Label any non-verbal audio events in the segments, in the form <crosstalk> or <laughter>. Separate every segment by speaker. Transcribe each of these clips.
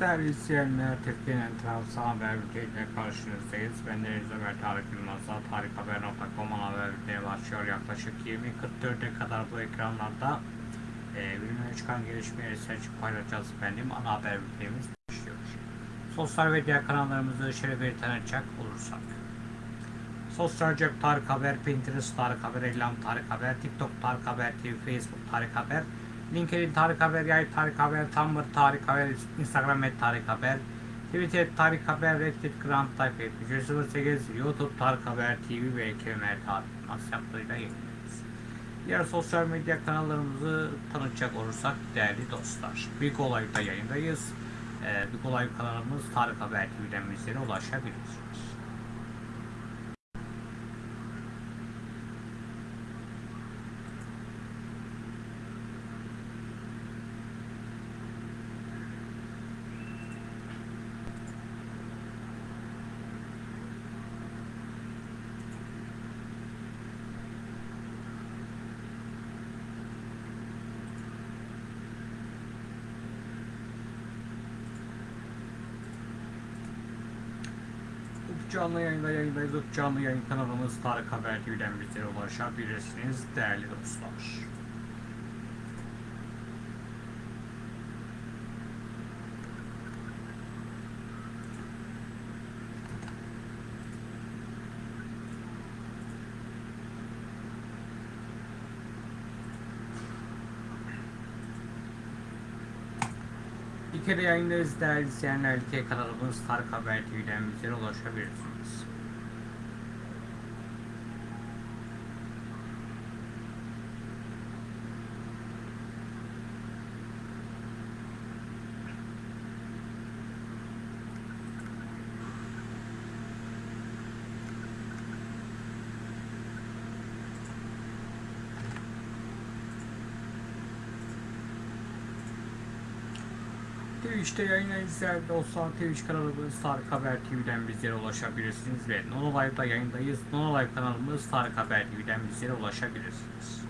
Speaker 1: Değerli izleyenler, Türkiye'nin tarafsız haber bülteniyle karşınızdayız. Ben Deniz Ömer Tarık Yılmaz'la tarikhaber.com haber bülteni başlıyor. Yaklaşık 20.44'e kadar bu ekranlarda e, gününe çıkan gelişmeleri seçip paylaşacağız efendim. Ana haber bültenimiz başlıyor. Sosyal medya kanallarımızı şöyle bir tanıtacak olursak. Sosyal cep Tarık Haber, Pinterest Tarık Haber, Elam Tarık Haber, TikTok Tarık Haber, TV, Facebook Tarık Haber, LinkedIn Tarık Haber, Yay Tarık Haber, Tumblr Tarık Haber, Instagram et Tarık Haber, Twitter Tarık Haber, Reddit Grand Type 7308, YouTube Tarık Haber TV ve Kemer Tarık WhatsApp'larıyla yayınlıyoruz. Diğer sosyal medya kanallarımızı tanıtacak olursak değerli dostlar. Big Olay'da yayındayız. Ee, Big Olay kanalımız Tarık Haber TV'den bizlere ulaşabilirsiniz. Canlı yayında yayındayız. Canlı yayın kanalımız Tarık Haber TV'den bizlere ulaşabilirsiniz değerli dostlar. Bir kere yayındayız değerli izleyenler. İlke kanalımız Tarık Haber TV'den bizlere ulaşabilirsiniz. Twitch'te yayın izleyen dostlar Twitch kanalımız Tarık Haber TV'den bizlere ulaşabilirsiniz ve Nono Live'da yayındayız. Nono Live kanalımız Tarık Haber TV'den bizlere ulaşabilirsiniz.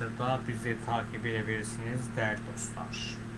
Speaker 1: Twitter'da bizi takip edebilirsiniz değerli dostlar.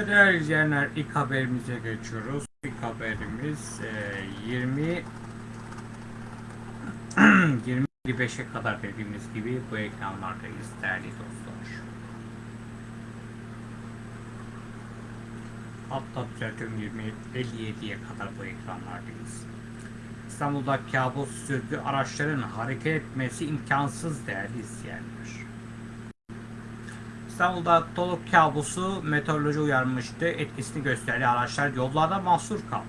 Speaker 1: Ve değerli izleyenler ilk haberimize geçiyoruz. İlk haberimiz e, 20 20-25'e <clears throat> kadar dediğimiz gibi bu ekranlardayız değerli dostlar. Hatta düzeltiyorum 20-57'ye kadar bu ekranlardayız. İstanbul'da kabus sürgü araçların hareket etmesi imkansız değerli izleyenler. İstanbul'da dolu kabusu meteoroloji uyarmıştı. Etkisini gösterdi. Araçlar yollarda mahsur kaldı.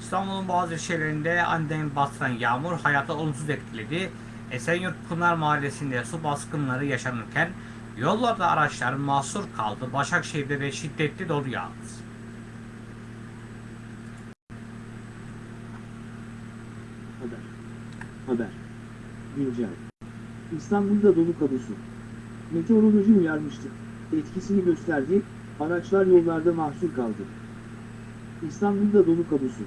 Speaker 1: İstanbul'un bazı ilçelerinde aniden bastıran yağmur hayatı olumsuz etkiledi. Esenyurt Pınar Mahallesi'nde su baskınları yaşanırken yollarda araçlar mahsur kaldı. Başakşehir'de de şiddetli dolu yağdı.
Speaker 2: Haber. Haber. Güncel. İstanbul'da dolu kabusu. Meteoroloji uyarmıştı. Etkisini gösterdi, araçlar yollarda mahsur kaldı. İstanbul'da dolu kabusu.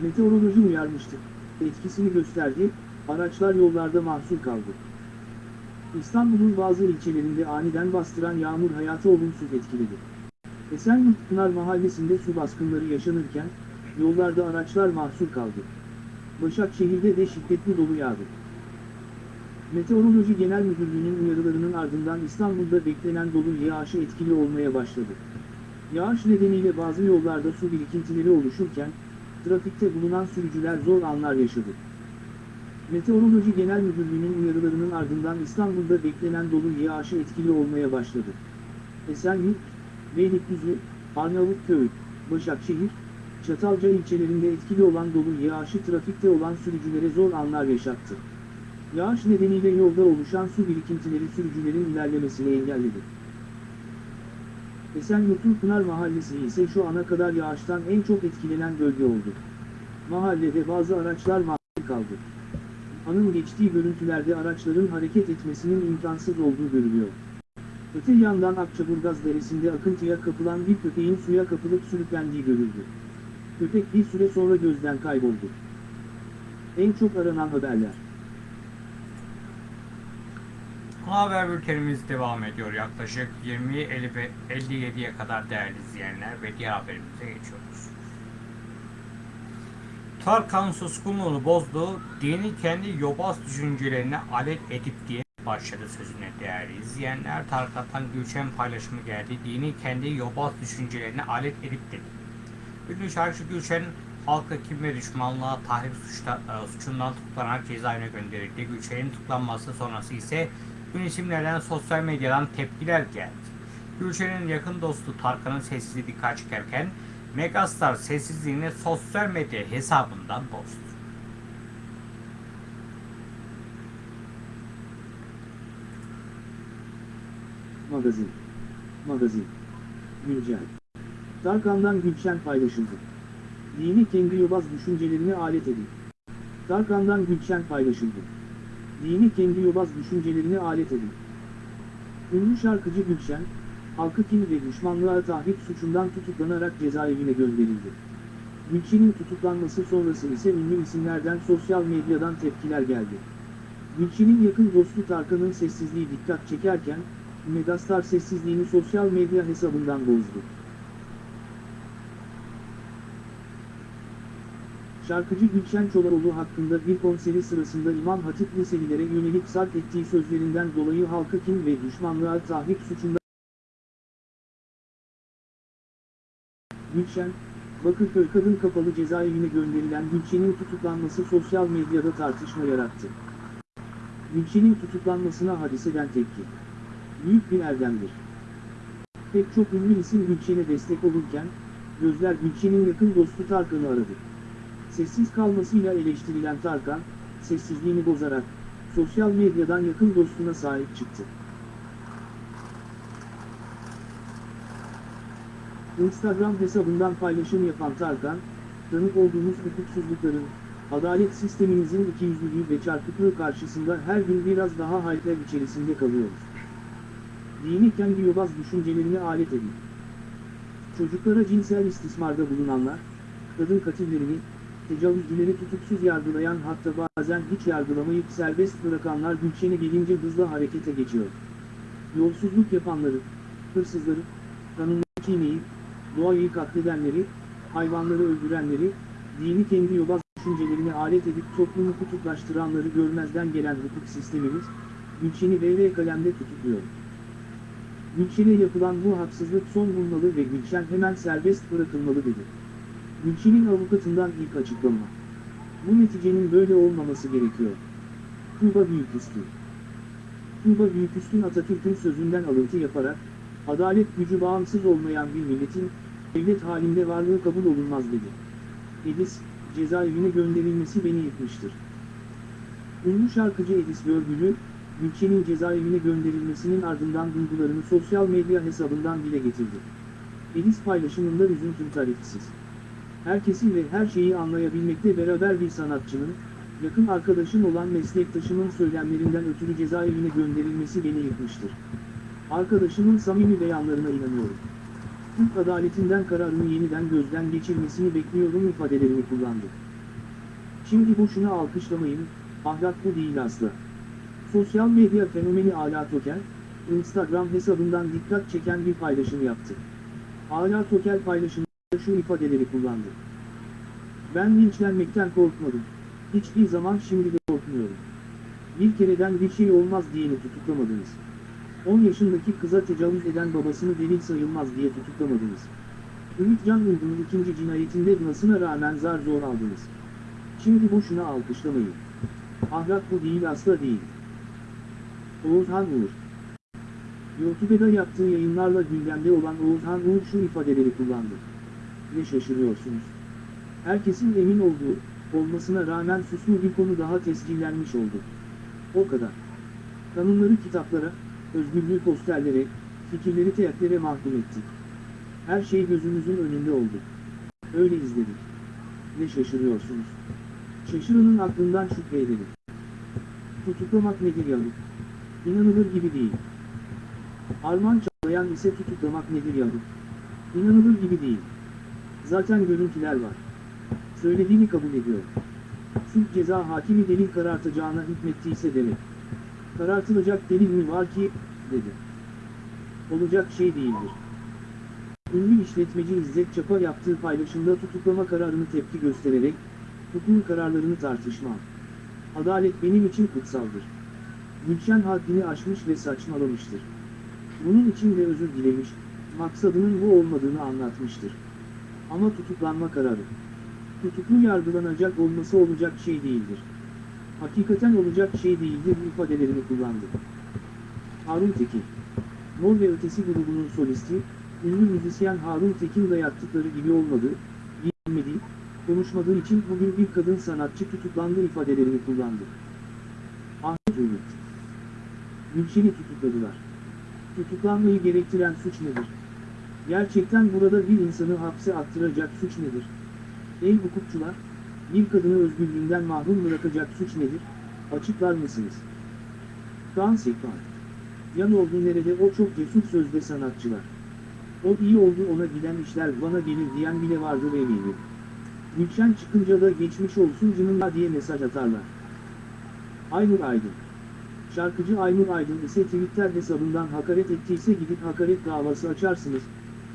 Speaker 2: Meteoroloji uyarmıştı. Etkisini gösterdi, araçlar yollarda mahsur kaldı. İstanbul'un bazı ilçelerinde aniden bastıran yağmur hayatı olumsuz etkiledi. Esenyurt Pınar Mahallesi'nde su baskınları yaşanırken, yollarda araçlar mahsur kaldı. Başakşehir'de de şiddetli dolu yağdı. Meteoroloji Genel Müdürlüğü'nün uyarılarının ardından İstanbul'da beklenen dolu yağışı etkili olmaya başladı. Yağış nedeniyle bazı yollarda su birikintileri oluşurken, trafikte bulunan sürücüler zor anlar yaşadı. Meteoroloji Genel Müdürlüğü'nün uyarılarının ardından İstanbul'da beklenen dolu yağışı etkili olmaya başladı. Esenyurt, Beylikdüzü, Arnavutköy, Başakşehir, Çatalca ilçelerinde etkili olan dolu yağışı trafikte olan sürücülere zor anlar yaşattı. Yağış nedeniyle yolda oluşan su birikintileri sürücülerin ilerlemesini engelledi. Esenyurt'un Pınar Mahallesi ise şu ana kadar yağıştan en çok etkilenen bölge oldu. Mahallede bazı araçlar mahsur kaldı. Anın geçtiği görüntülerde araçların hareket etmesinin imkansız olduğu görülüyor. Öte yandan Akçaburgaz Deresi'nde akıntıya kapılan bir köpeğin suya kapılıp sürüklendiği görüldü. Köpek bir süre sonra gözden kayboldu. En çok aranan haberler.
Speaker 1: Haber bültenimiz devam ediyor. Yaklaşık 20-57'ye kadar değerli izleyenler ve diğer haberimize geçiyoruz. Tarkan suskunluğunu bozdu, dini kendi yobaz düşüncelerine alet edip diye başladı sözüne değerli izleyenler. Tarkan'dan Gülşen paylaşımı geldi. Dini kendi yobaz düşüncelerine alet edip dedi. Ünlü şarkıcı Gülşen halka kim ve düşmanlığa tahrip suçta, e, suçundan tutuklanarak cezaevine gönderildi. Gülşen'in tutuklanması sonrası ise ünlü isimlerden sosyal medyadan tepkiler geldi. Gülşen'in yakın dostu Tarkan'ın sessizliği dikkat çekerken Megastar sessizliğini sosyal medya hesabından bozdu.
Speaker 2: Magazin. Magazin. Güncel. Tarkan'dan Gülşen paylaşıldı. Dini kendi yobaz düşüncelerine alet edin. Tarkan'dan Gülşen paylaşıldı. Dini kendi yobaz düşüncelerine alet edin. Ünlü şarkıcı Gülşen, halkı kin ve düşmanlığa tahrik suçundan tutuklanarak cezaevine gönderildi. Gülçin'in tutuklanması sonrası ise ünlü isimlerden sosyal medyadan tepkiler geldi. Gülçin'in yakın dostu Tarkan'ın sessizliği dikkat çekerken, Megastar sessizliğini sosyal medya hesabından bozdu. Şarkıcı Gülşen Çolaroğlu hakkında bir konseri sırasında İmam Hatip liselilere yönelik sarf ettiği sözlerinden dolayı halka kin ve düşmanlığa tahrik suçundan Gülşen, Bakırköy Kadın Kapalı Cezaevine gönderilen Gülşen'in tutuklanması sosyal medyada tartışma yarattı. Gülşen'in tutuklanmasına hadiseden tepki. Büyük bir erdemdir. Pek çok ünlü isim Gülşen'e destek olurken, gözler Gülşen'in yakın dostu Tarkan'ı aradı. Sessiz kalmasıyla eleştirilen Tarkan, sessizliğini bozarak, sosyal medyadan yakın dostuna sahip çıktı. Instagram hesabından paylaşım yapan Tarkan, tanık olduğumuz hukuksuzlukların, adalet sistemimizin ikiyüzlülüğü ve çarpıklığı karşısında her gün biraz daha hayretler içerisinde kalıyoruz. Dini kendi yobaz düşüncelerini alet edin. Çocuklara cinsel istismarda bulunanlar, kadın katillerini, tecavüzcüleri tutuksuz yargılayan hatta bazen hiç yargılamayıp serbest bırakanlar Gülşen'e gelince hızla harekete geçiyor. Yolsuzluk yapanları, hırsızları, kanunu çiğneyip, doğayı katledenleri, hayvanları öldürenleri, dini kendi yobaz düşüncelerini alet edip toplumu kutuplaştıranları görmezden gelen hukuk sistemimiz, Gülşen'i VV kalemde tutukluyor. Gülşen'e yapılan bu haksızlık son bulmalı ve Gülşen hemen serbest bırakılmalı dedi. Gülşen'in avukatından ilk açıklama. Bu neticenin böyle olmaması gerekiyor. Tuğba Büyüküstün Tuğba Büyüküstün Atatürk'ün sözünden alıntı yaparak, adalet gücü bağımsız olmayan bir milletin, devlet halinde varlığı kabul olunmaz dedi. Edis, cezaevine gönderilmesi beni yıkmıştır. Ünlü şarkıcı Edis Görgülü, Gülçen'in cezaevine gönderilmesinin ardından duygularını sosyal medya hesabından dile getirdi. Edis paylaşımında üzüntüm tarifsiz. Herkesin ve her şeyi anlayabilmekte beraber bir sanatçının, yakın arkadaşım olan meslektaşımın söylemlerinden ötürü cezaevine gönderilmesi beni yıkmıştır. Arkadaşımın samimi beyanlarına inanıyorum. Türk adaletinden kararını yeniden gözden geçirmesini bekliyorum ifadelerini kullandı. Şimdi boşuna alkışlamayın, ahlak bu değil asla. Sosyal medya fenomeni Ala Toker, Instagram hesabından dikkat çeken bir paylaşım yaptı. Ala Toker paylaşımında şu ifadeleri kullandı. Ben linçlenmekten korkmadım. Hiçbir zaman şimdi de korkmuyorum. Bir kereden bir şey olmaz diyeni tutuklamadınız. 10 yaşındaki kıza tecavüz eden babasını delil sayılmaz diye tutuklamadınız. Ümit Can Uygun'un ikinci cinayetinde ınasına rağmen zar zor aldınız. Şimdi boşuna alkışlamayın. Ahlak bu değil asla değil. Oğuzhan Uğur YouTube'da yaptığı yayınlarla gündemde olan Oğuzhan Uğur şu ifadeleri kullandı. Ne şaşırıyorsunuz? Herkesin emin olduğu, olmasına rağmen suslu bir konu daha tescillenmiş oldu. O kadar. Kanunları kitaplara, özgürlüğü posterlere, fikirleri teatlere mahkum ettik. Her şey gözümüzün önünde oldu. Öyle izledik. Ne şaşırıyorsunuz? Şaşırının aklından şüphe edelim. Tutuklamak nedir yahu? İnanılır gibi değil. Arman Çağlayan ise tutuklamak nedir yahu? İnanılır gibi değil. Zaten görüntüler var. Söylediğini kabul ediyor. Suç ceza hakimi delil karartacağına hükmettiyse demek. Karartılacak delil mi var ki, dedi. Olacak şey değildir. Ünlü işletmeci İzzet Çapa yaptığı paylaşımda tutuklama kararını tepki göstererek, hukukun kararlarını tartışmam. Adalet benim için kutsaldır. Gülşen haddini aşmış ve saçmalamıştır. Bunun için de özür dilemiş, maksadının bu olmadığını anlatmıştır. Ama tutuklanma kararı. Tutuklu yargılanacak olması olacak şey değildir. Hakikaten olacak şey değildir ifadelerini kullandı. Harun Tekin Mor ve Ötesi grubunun solisti, ünlü müzisyen Harun Tekin'le yaptıkları gibi olmadı, giyinmedi, konuşmadığı için bugün bir kadın sanatçı tutuklandı ifadelerini kullandı. Ahmet Ümit Gülşen'i tutukladılar. Tutuklanmayı gerektiren suç nedir? Gerçekten burada bir insanı hapse attıracak suç nedir? Ey hukukçular, bir kadını özgürlüğünden mahrum bırakacak suç nedir? Açıklar mısınız? Kaan Sekban Yan oldu nerede o çok cesur sözde sanatçılar. O iyi oldu ona giden işler bana gelir diyen bile vardır eminim. Gülşen çıkınca da geçmiş olsun canımla diye mesaj atarlar. Aynur Aydın Şarkıcı Aynur Aydın ise Twitter hesabından hakaret ettiyse gidip hakaret davası açarsınız.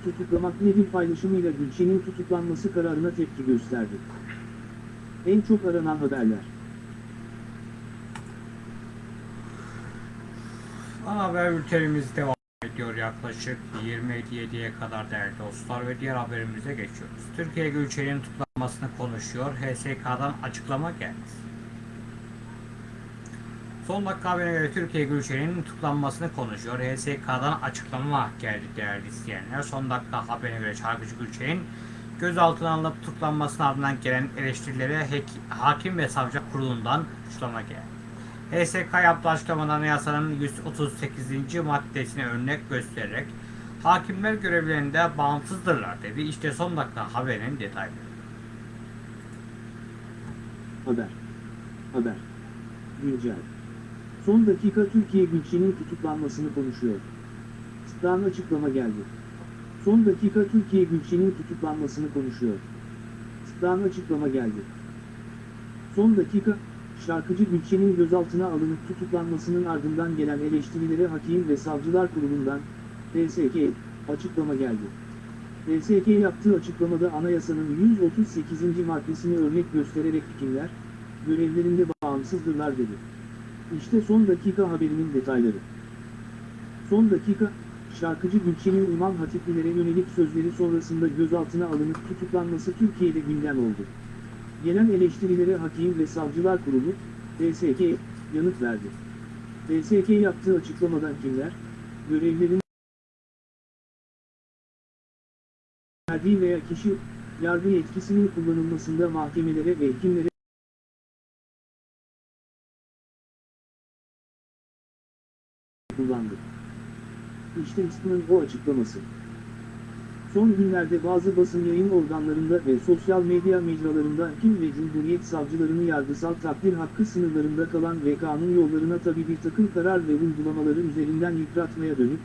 Speaker 2: Tutuklamak nedir paylaşımıyla Gülşen'in tutuklanması kararına tepki gösterdi. En çok aranan haberler.
Speaker 1: Ana haber bültenimiz devam ediyor yaklaşık 27'ye kadar değerli dostlar ve diğer haberimize geçiyoruz. Türkiye Gülçen'in tutuklanmasını konuşuyor. HSK'dan açıklama geldi. Son dakika haberine göre Türkiye Gülçen'in tutuklanmasını konuşuyor. HSK'dan açıklama geldi değerli izleyenler. Son dakika haberine göre şarkıcı Gülçen'in gözaltına alınıp tutuklanmasının ardından gelen eleştirilere hakim ve savcı kurulundan açıklama geldi. HSK yaptığı açıklamada anayasanın 138. maddesine örnek göstererek hakimler görevlerinde bağımsızdırlar dedi. İşte son dakika haberin detayları.
Speaker 2: Haber. Haber. Güncel. Son dakika Türkiye Gülşen'in tutuklanmasını konuşuyor. Sıktan açıklama geldi. Son dakika Türkiye Gülşen'in tutuklanmasını konuşuyor. Sıktan açıklama geldi. Son dakika, şarkıcı Gülşen'in gözaltına alınıp tutuklanmasının ardından gelen eleştirilere Hakim ve Savcılar Kurulu'ndan, TSK, açıklama geldi. TSK yaptığı açıklamada anayasanın 138. maddesini örnek göstererek hükümler, görevlerinde bağımsızdırlar dedi. İşte son dakika haberinin detayları. Son dakika, şarkıcı Gülçen'in İmam Hatiplilere yönelik sözleri sonrasında gözaltına alınıp tutuklanması Türkiye'de gündem oldu. Gelen eleştirilere Hakim ve Savcılar Kurulu, TSK, yanıt verdi. TSK yaptığı açıklamada kimler, görevlerin verdiği veya kişi, yargı yetkisinin kullanılmasında mahkemelere ve hekimlere kullandı. İşte İSKİ'nin o açıklaması. Son günlerde bazı basın yayın organlarında ve sosyal medya mecralarında hakim ve cumhuriyet savcılarını yargısal takdir hakkı sınırlarında kalan ve kanun yollarına tabi bir takım karar ve uygulamaları üzerinden yıpratmaya dönük,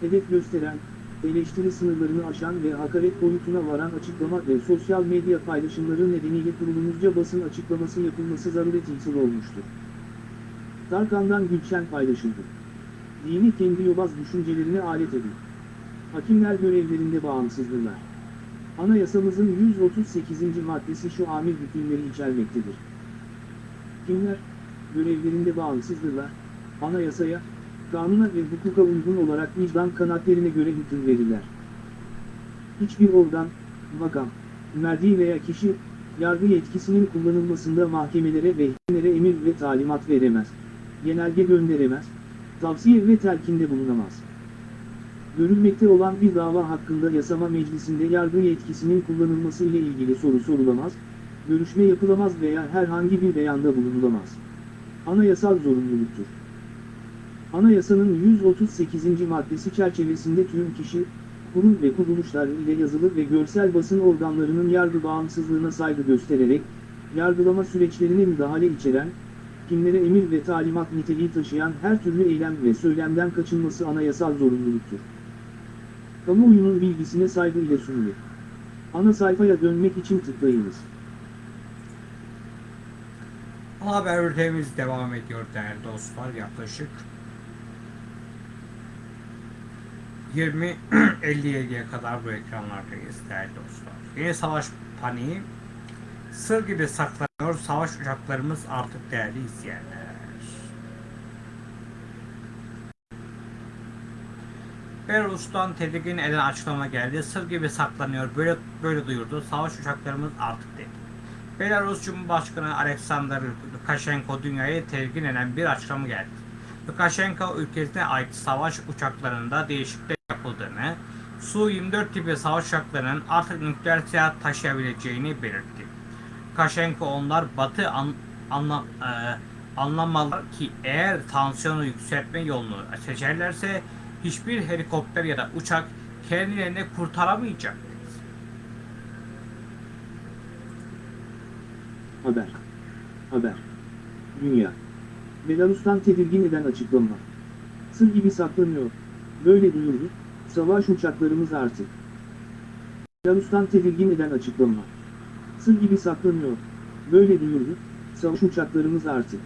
Speaker 2: hedef gösteren, eleştiri sınırlarını aşan ve hakaret boyutuna varan açıklama ve sosyal medya paylaşımları nedeniyle kurulumuzca basın açıklaması yapılması zaruret olmuştur. Tarkan'dan Gülşen paylaşıldı. Dini kendi yobaz düşüncelerine alet edin. Hakimler görevlerinde bağımsızdırlar. Anayasamızın 138. maddesi şu amir hükümleri içermektedir. Kimler, görevlerinde bağımsızdırlar, anayasaya, kanuna ve hukuka uygun olarak vicdan kanatlarına göre hüküm verirler. Hiçbir organ, makam, merdi veya kişi, yargı yetkisinin kullanılmasında mahkemelere ve hekimlere emir ve talimat veremez, genelge gönderemez, tavsiye ve telkinde bulunamaz. Görülmekte olan bir dava hakkında yasama meclisinde yargı yetkisinin kullanılması ile ilgili soru sorulamaz, görüşme yapılamaz veya herhangi bir beyanda bulunulamaz. Anayasal zorunluluktur. Anayasanın 138. maddesi çerçevesinde tüm kişi, kurum ve kuruluşlar ile yazılı ve görsel basın organlarının yargı bağımsızlığına saygı göstererek, yargılama süreçlerine müdahale içeren, kimlere emir ve talimat niteliği taşıyan her türlü eylem ve söylemden kaçınması anayasal zorunluluktur. Kamuoyunun bilgisine saygı ile sunulur. Ana sayfaya dönmek için tıklayınız.
Speaker 1: Haber bültenimiz devam ediyor değerli dostlar. Yaklaşık 20.57'ye kadar bu ekranlardayız değerli dostlar. Yeni savaş paniği sır gibi saklanıyor. Savaş uçaklarımız artık değerli izleyenler. Belarus'tan tedirgin eden açıklama geldi. Sır gibi saklanıyor. Böyle böyle duyurdu. Savaş uçaklarımız artık dedi. Belarus Cumhurbaşkanı Alexander Lukashenko dünyayı tedirgin eden bir açıklama geldi. Lukashenko ülkesine ait savaş uçaklarında değişiklikler yapıldığını, Su-24 tipi savaş uçaklarının artık nükleer silah taşıyabileceğini belirtti. Lukashenko onlar Batı an, anla, e, anlamalı ki eğer tansiyonu yükseltme yolunu seçerlerse hiçbir helikopter ya da uçak kendilerini kurtaramayacak.
Speaker 2: Haber. Haber. Dünya. Belarus'tan tedirgin eden açıklama. Sır gibi saklanıyor. Böyle duyurdu, savaş uçaklarımız artık. Belarus'tan tedirgin eden açıklama. Sır gibi saklanıyor. Böyle duyurdu, savaş uçaklarımız artık.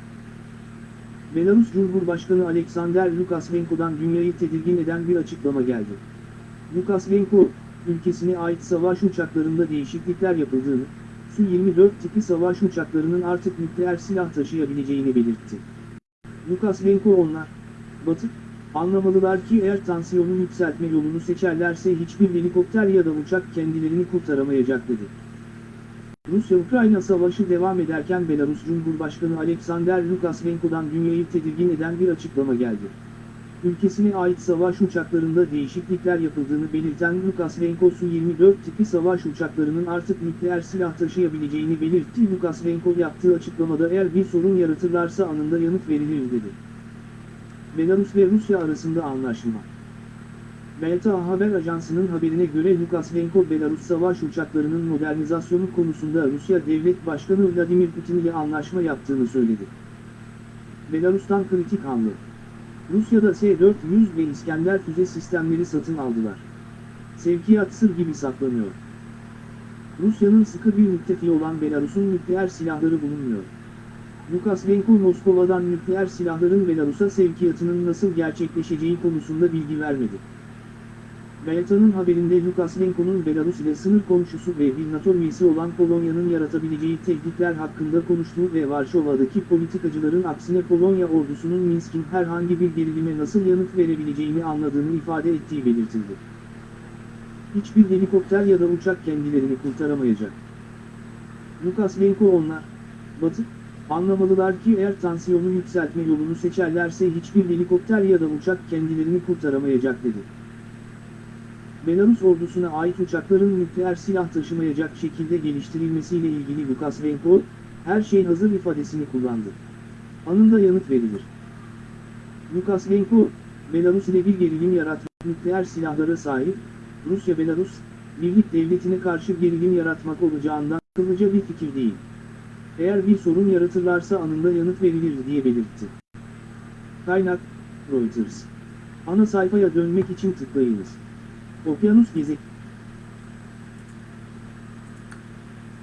Speaker 2: Belarus Cumhurbaşkanı Alexander Lukashenko'dan dünyayı tedirgin eden bir açıklama geldi. Lukashenko, ülkesine ait savaş uçaklarında değişiklikler yapıldığını, Su-24 tipi savaş uçaklarının artık nükleer silah taşıyabileceğini belirtti. Lukashenko onlar, Batı, anlamalılar ki eğer tansiyonu yükseltme yolunu seçerlerse hiçbir helikopter ya da uçak kendilerini kurtaramayacak dedi. Rusya-Ukrayna savaşı devam ederken Belarus Cumhurbaşkanı Alexander Lukashenko'dan dünyayı tedirgin eden bir açıklama geldi. Ülkesine ait savaş uçaklarında değişiklikler yapıldığını belirten Lukashenko Su-24 tipi savaş uçaklarının artık nükleer silah taşıyabileceğini belirtti. Lukashenko yaptığı açıklamada eğer bir sorun yaratırlarsa anında yanıt verilir dedi. Belarus ve Rusya arasında anlaşma. Belta Haber Ajansı'nın haberine göre Lukashenko Belarus savaş uçaklarının modernizasyonu konusunda Rusya Devlet Başkanı Vladimir Putin ile anlaşma yaptığını söyledi. Belarus'tan kritik hamle. Rusya'da S-400 ve İskender füze sistemleri satın aldılar. Sevkiyat sır gibi saklanıyor. Rusya'nın sıkı bir müttefiği olan Belarus'un nükleer silahları bulunmuyor. Lukashenko Moskova'dan nükleer silahların Belarus'a sevkiyatının nasıl gerçekleşeceği konusunda bilgi vermedi. Belta'nın haberinde Lukashenko'nun Belarus ile sınır komşusu ve bir NATO üyesi olan Polonya'nın yaratabileceği tehditler hakkında konuştuğu ve Varşova'daki politikacıların aksine Polonya ordusunun Minsk'in herhangi bir gerilime nasıl yanıt verebileceğini anladığını ifade ettiği belirtildi. Hiçbir helikopter ya da uçak kendilerini kurtaramayacak. Lukashenko onlar, Batı, anlamalılar ki eğer tansiyonu yükseltme yolunu seçerlerse hiçbir helikopter ya da uçak kendilerini kurtaramayacak dedi. Belarus ordusuna ait uçakların nükleer silah taşımayacak şekilde geliştirilmesiyle ilgili Lukashenko, her şey hazır ifadesini kullandı. Anında yanıt verilir. Lukashenko, Belarus ile bir gerilim yaratmak nükleer silahlara sahip, Rusya-Belarus, birlik devletine karşı gerilim yaratmak olacağından akıllıca bir fikir değil. Eğer bir sorun yaratırlarsa anında yanıt verilir diye belirtti. Kaynak, Reuters. Ana sayfaya dönmek için tıklayınız. Okyanus gezek.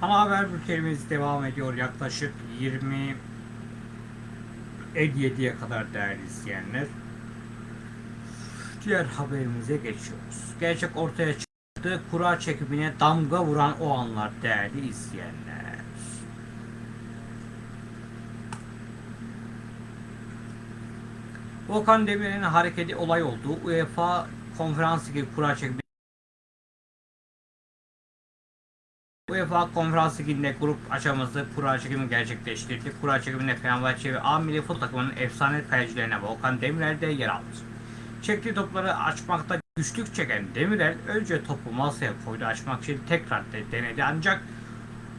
Speaker 1: Ana haber bültenimiz devam ediyor yaklaşık 20 57'ye kadar değerli izleyenler. Diğer haberimize geçiyoruz. Gerçek ortaya çıktı. Kura çekimine damga vuran o anlar değerli izleyenler. Volkan Demirel'in hareketi olay oldu. UEFA konferans ligi kura çekimi UEFA Konferans Ligi'nde grup aşaması kura çekimi gerçekleştirdi. Kura çekiminde Fenerbahçe ve A Milli Futbol takımının efsane kalecilerine Volkan Demirel de yer aldı. Çektiği topları açmakta güçlük çeken Demirel önce topu masaya koydu açmak için tekrar de denedi ancak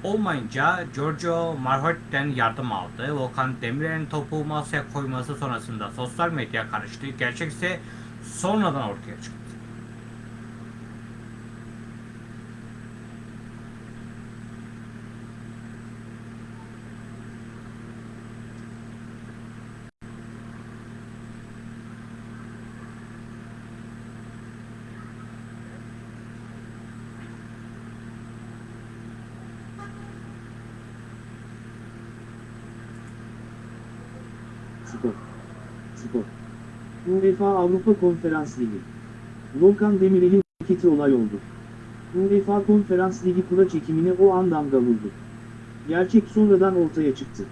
Speaker 1: olmayınca Giorgio Marhot'ten yardım aldı. Volkan Demirel'in topu masaya koyması sonrasında sosyal medya karıştı. Gerçek ise sonradan ortaya çıktı.
Speaker 2: Spor. Spor. UEFA Avrupa Konferans Ligi. Volkan Demirel'in hareketi olay oldu. UEFA Konferans Ligi kura çekimine o an damga vurdu. Gerçek sonradan ortaya çıktı.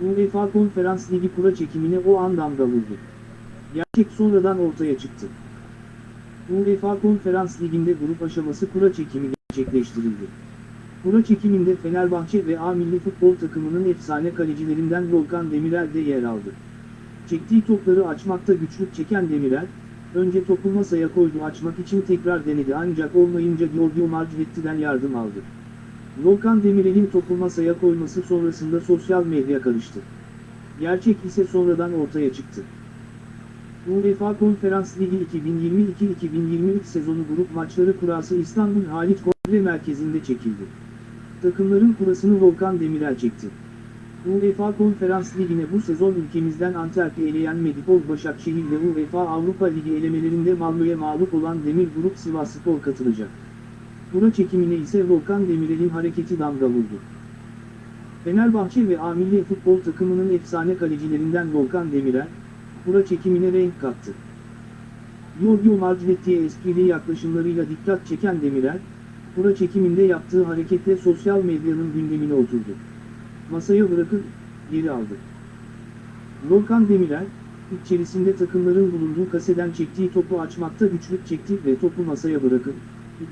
Speaker 2: UEFA Konferans Ligi kura çekimine o an damga vurdu. Gerçek sonradan ortaya çıktı. UEFA Konferans Ligi'nde grup aşaması kura çekimi gerçekleştirildi. Kura çekiminde Fenerbahçe ve A Milli Futbol takımının efsane kalecilerinden Volkan Demirel de yer aldı. Çektiği topları açmakta güçlük çeken Demirel, önce topu masaya koydu açmak için tekrar denedi ancak olmayınca Giorgio Margvetti'den yardım aldı. Volkan Demirel'in topu masaya koyması sonrasında sosyal medya karıştı. Gerçek ise sonradan ortaya çıktı. UEFA Konferans Ligi 2022-2023 sezonu grup maçları kurası İstanbul Halit Kongre Merkezi'nde çekildi. Takımların kurasını Volkan Demirel çekti. UEFA Konferans Ligi'ne bu sezon ülkemizden Antalya eleyen Medipol Başakşehir ve UEFA Avrupa Ligi elemelerinde Malmö'ye mağlup olan Demir Grup Sivasspor katılacak. Bura çekimine ise Volkan Demirel'in hareketi damga vurdu. Fenerbahçe ve A Futbol takımının efsane kalecilerinden Volkan Demirel, bura çekimine renk kattı. Giorgio Marginetti'ye esprili yaklaşımlarıyla dikkat çeken Demirel, bura çekiminde yaptığı hareketle sosyal medyanın gündemine oturdu. Masaya bırakıp geri aldı. Volkan Demirel, içerisinde takımların bulunduğu kaseden çektiği topu açmakta güçlük çekti ve topu masaya bırakıp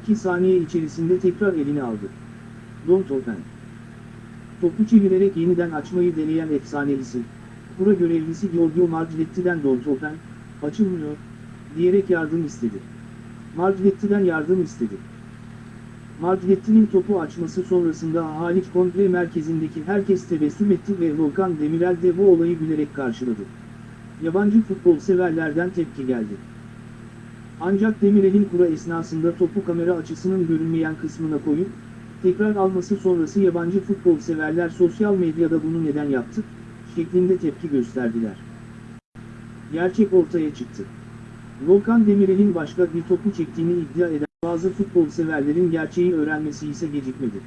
Speaker 2: 2 saniye içerisinde tekrar eline aldı. Don't open. Topu çevirerek yeniden açmayı deneyen efsane isim. Görevlisi Giorgio Marginetti'den Don't open, açılmıyor, diyerek yardım istedi. Marginetti'den yardım istedi. Marginetti'nin topu açması sonrasında Haliç Kongre Merkezi'ndeki herkes tebessüm etti ve Volkan Demirel de bu olayı gülerek karşıladı. Yabancı futbol severlerden tepki geldi. Ancak Demirel'in kura esnasında topu kamera açısının görünmeyen kısmına koyup, tekrar alması sonrası yabancı futbol severler sosyal medyada bunu neden yaptı, şeklinde tepki gösterdiler. Gerçek ortaya çıktı. Volkan Demirel'in başka bir topu çektiğini iddia eden bazı futbol severlerin gerçeği öğrenmesi ise gecikmedi.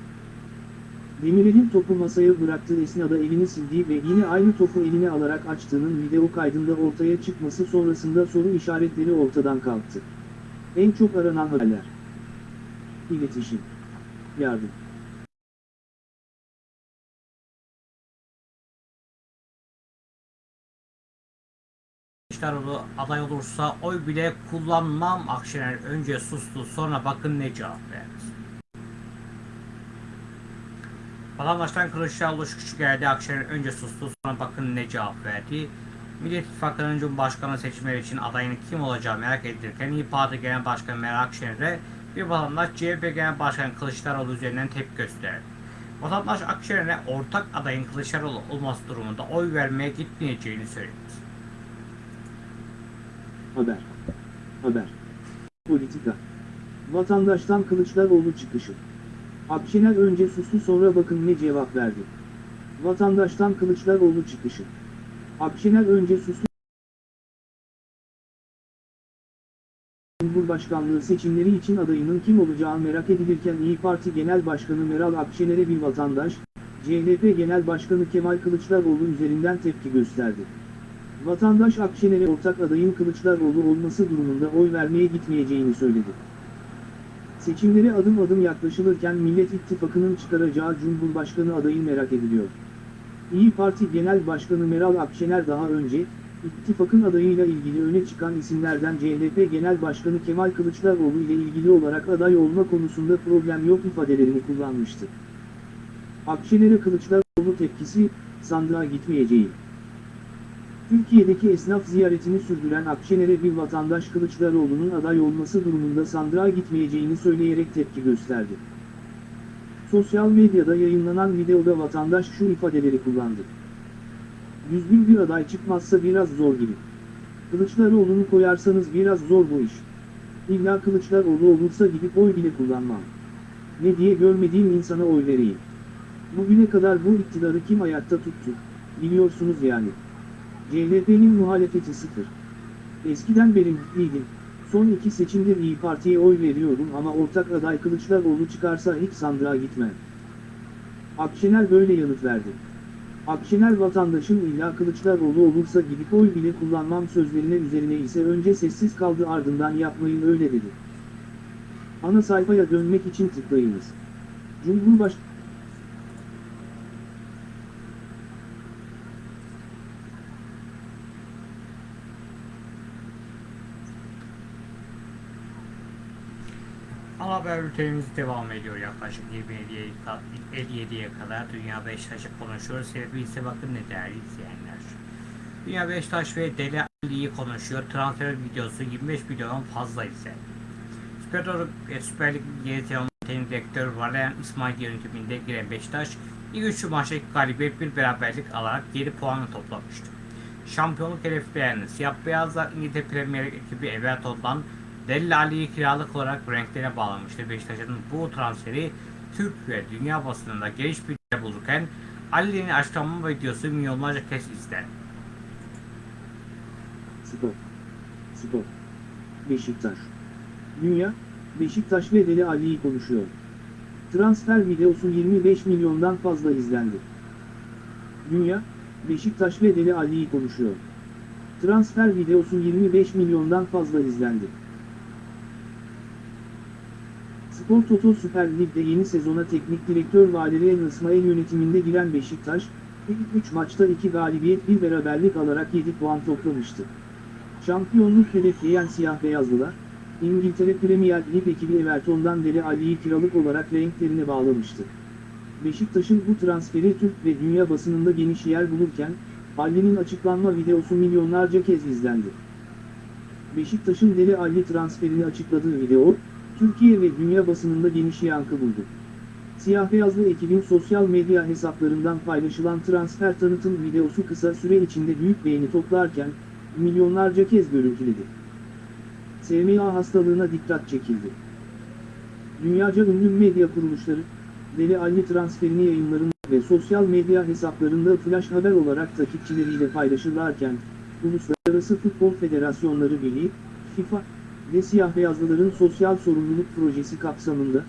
Speaker 2: Demirel'in topu masaya bıraktığı esnada elini sildiği ve yine aynı topu eline alarak açtığının video kaydında ortaya çıkması sonrasında soru işaretleri ortadan kalktı. En çok aranan haberler. İletişim. Yardım.
Speaker 1: Kılıçdaroğlu aday olursa oy bile kullanmam Akşener önce sustu sonra bakın ne cevap verdi. Vatandaştan Kılıçdaroğlu şu küçük geldi Akşener önce sustu sonra bakın ne cevap verdi. Millet İttifakı'nın Cumhurbaşkanı seçimleri için adayının kim olacağı merak edilirken İYİ Parti Genel Başkanı Meral Akşener'e bir vatandaş CHP Genel Başkanı Kılıçdaroğlu üzerinden tepki gösterdi. Vatandaş Akşener'e ortak adayın Kılıçdaroğlu olması durumunda oy vermeye gitmeyeceğini söyledi.
Speaker 2: Haber. Haber. Politika. Vatandaştan Kılıçdaroğlu çıkışı. Akşener önce sustu sonra bakın ne cevap verdi. Vatandaştan Kılıçdaroğlu çıkışı. Akşener önce sustu. Cumhurbaşkanlığı seçimleri için adayının kim olacağı merak edilirken İyi Parti Genel Başkanı Meral Akşener'e bir vatandaş, CHP Genel Başkanı Kemal Kılıçdaroğlu üzerinden tepki gösterdi. Vatandaş Akşener'e ortak adayın Kılıçdaroğlu olması durumunda oy vermeye gitmeyeceğini söyledi. Seçimlere adım adım yaklaşılırken Millet İttifakı'nın çıkaracağı Cumhurbaşkanı adayı merak ediliyor. İyi Parti Genel Başkanı Meral Akşener daha önce, ittifakın adayıyla ilgili öne çıkan isimlerden CHP Genel Başkanı Kemal Kılıçdaroğlu ile ilgili olarak aday olma konusunda problem yok ifadelerini kullanmıştı. Akşener'e Kılıçdaroğlu tepkisi, sandığa gitmeyeceği. Türkiye'deki esnaf ziyaretini sürdüren Akşener'e bir vatandaş Kılıçdaroğlu'nun aday olması durumunda sandığa gitmeyeceğini söyleyerek tepki gösterdi. Sosyal medyada yayınlanan videoda vatandaş şu ifadeleri kullandı. Düzgün bir aday çıkmazsa biraz zor gibi. Kılıçdaroğlu'nu koyarsanız biraz zor bu iş. İlla Kılıçdaroğlu olursa gidip oy bile kullanmam. Ne diye görmediğim insana oy vereyim. Bugüne kadar bu iktidarı kim ayakta tuttu, biliyorsunuz yani. CHP'nin muhalefeti sıfır. Eskiden beri mutluydim. Son iki seçimde İyi Parti'ye oy veriyorum ama ortak aday Kılıçdaroğlu çıkarsa hiç sandığa gitmem. Akşener böyle yanıt verdi. Akşener vatandaşın illa Kılıçdaroğlu olursa gidip oy bile kullanmam sözlerine üzerine ise önce sessiz kaldı ardından yapmayın öyle dedi. Ana sayfaya dönmek için tıklayınız. Cumhurbaş
Speaker 1: Ana haber bültenimiz devam ediyor yaklaşık 27'ye 57'ye kadar Dünya Beşiktaş'ı konuşuyoruz. Sebebi ise bakın ne değerli izleyenler. Dünya Beşiktaş ve Deli Ali'yi konuşuyor. Transfer videosu 25 milyondan fazla ise. Süper, e, Süper Lig yeni direktör Valerian İsmail yönetiminde giren Beşiktaş ilk üçlü maçta galibiyet bir beraberlik alarak 7 puanı toplamıştı. Şampiyonluk hedeflerini siyah beyazlar İngiltere Premier Lig ekibi Everton'dan Deli Ali'yi kiralık olarak renklerine bağlamıştı. Beşiktaş'ın bu transferi Türk ve dünya basınında geniş bir yer bulurken Ali'nin açıklama videosu milyonlarca kez izlendi.
Speaker 2: Spor. Spor. Beşiktaş. Dünya, Beşiktaş ve Deli Ali'yi konuşuyor. Transfer videosu 25 milyondan fazla izlendi. Dünya, Beşiktaş ve Deli Ali'yi konuşuyor. Transfer videosu 25 milyondan fazla izlendi. Spor Toto Süper Lig'de yeni sezona teknik direktör Valerian İsmail yönetiminde giren Beşiktaş, ilk 3 maçta 2 galibiyet 1 beraberlik alarak 7 puan toplamıştı. Şampiyonluk hedefleyen siyah beyazlılar, İngiltere Premier Lig ekibi Everton'dan Dele Ali'yi kiralık olarak renklerine bağlamıştı. Beşiktaş'ın bu transferi Türk ve dünya basınında geniş yer bulurken, Ali'nin açıklanma videosu milyonlarca kez izlendi. Beşiktaş'ın Dele Ali transferini açıkladığı video, Türkiye ve dünya basınında geniş yankı buldu. Siyah beyazlı ekibin sosyal medya hesaplarından paylaşılan transfer tanıtım videosu kısa süre içinde büyük beğeni toplarken, milyonlarca kez görüntüledi. SMA hastalığına dikkat çekildi. Dünyaca ünlü medya kuruluşları, Deli Ali transferini yayınlarında ve sosyal medya hesaplarında flash haber olarak takipçileriyle paylaşırlarken, Uluslararası Futbol Federasyonları Birliği, FIFA ve siyah beyazlıların sosyal sorumluluk projesi kapsamında,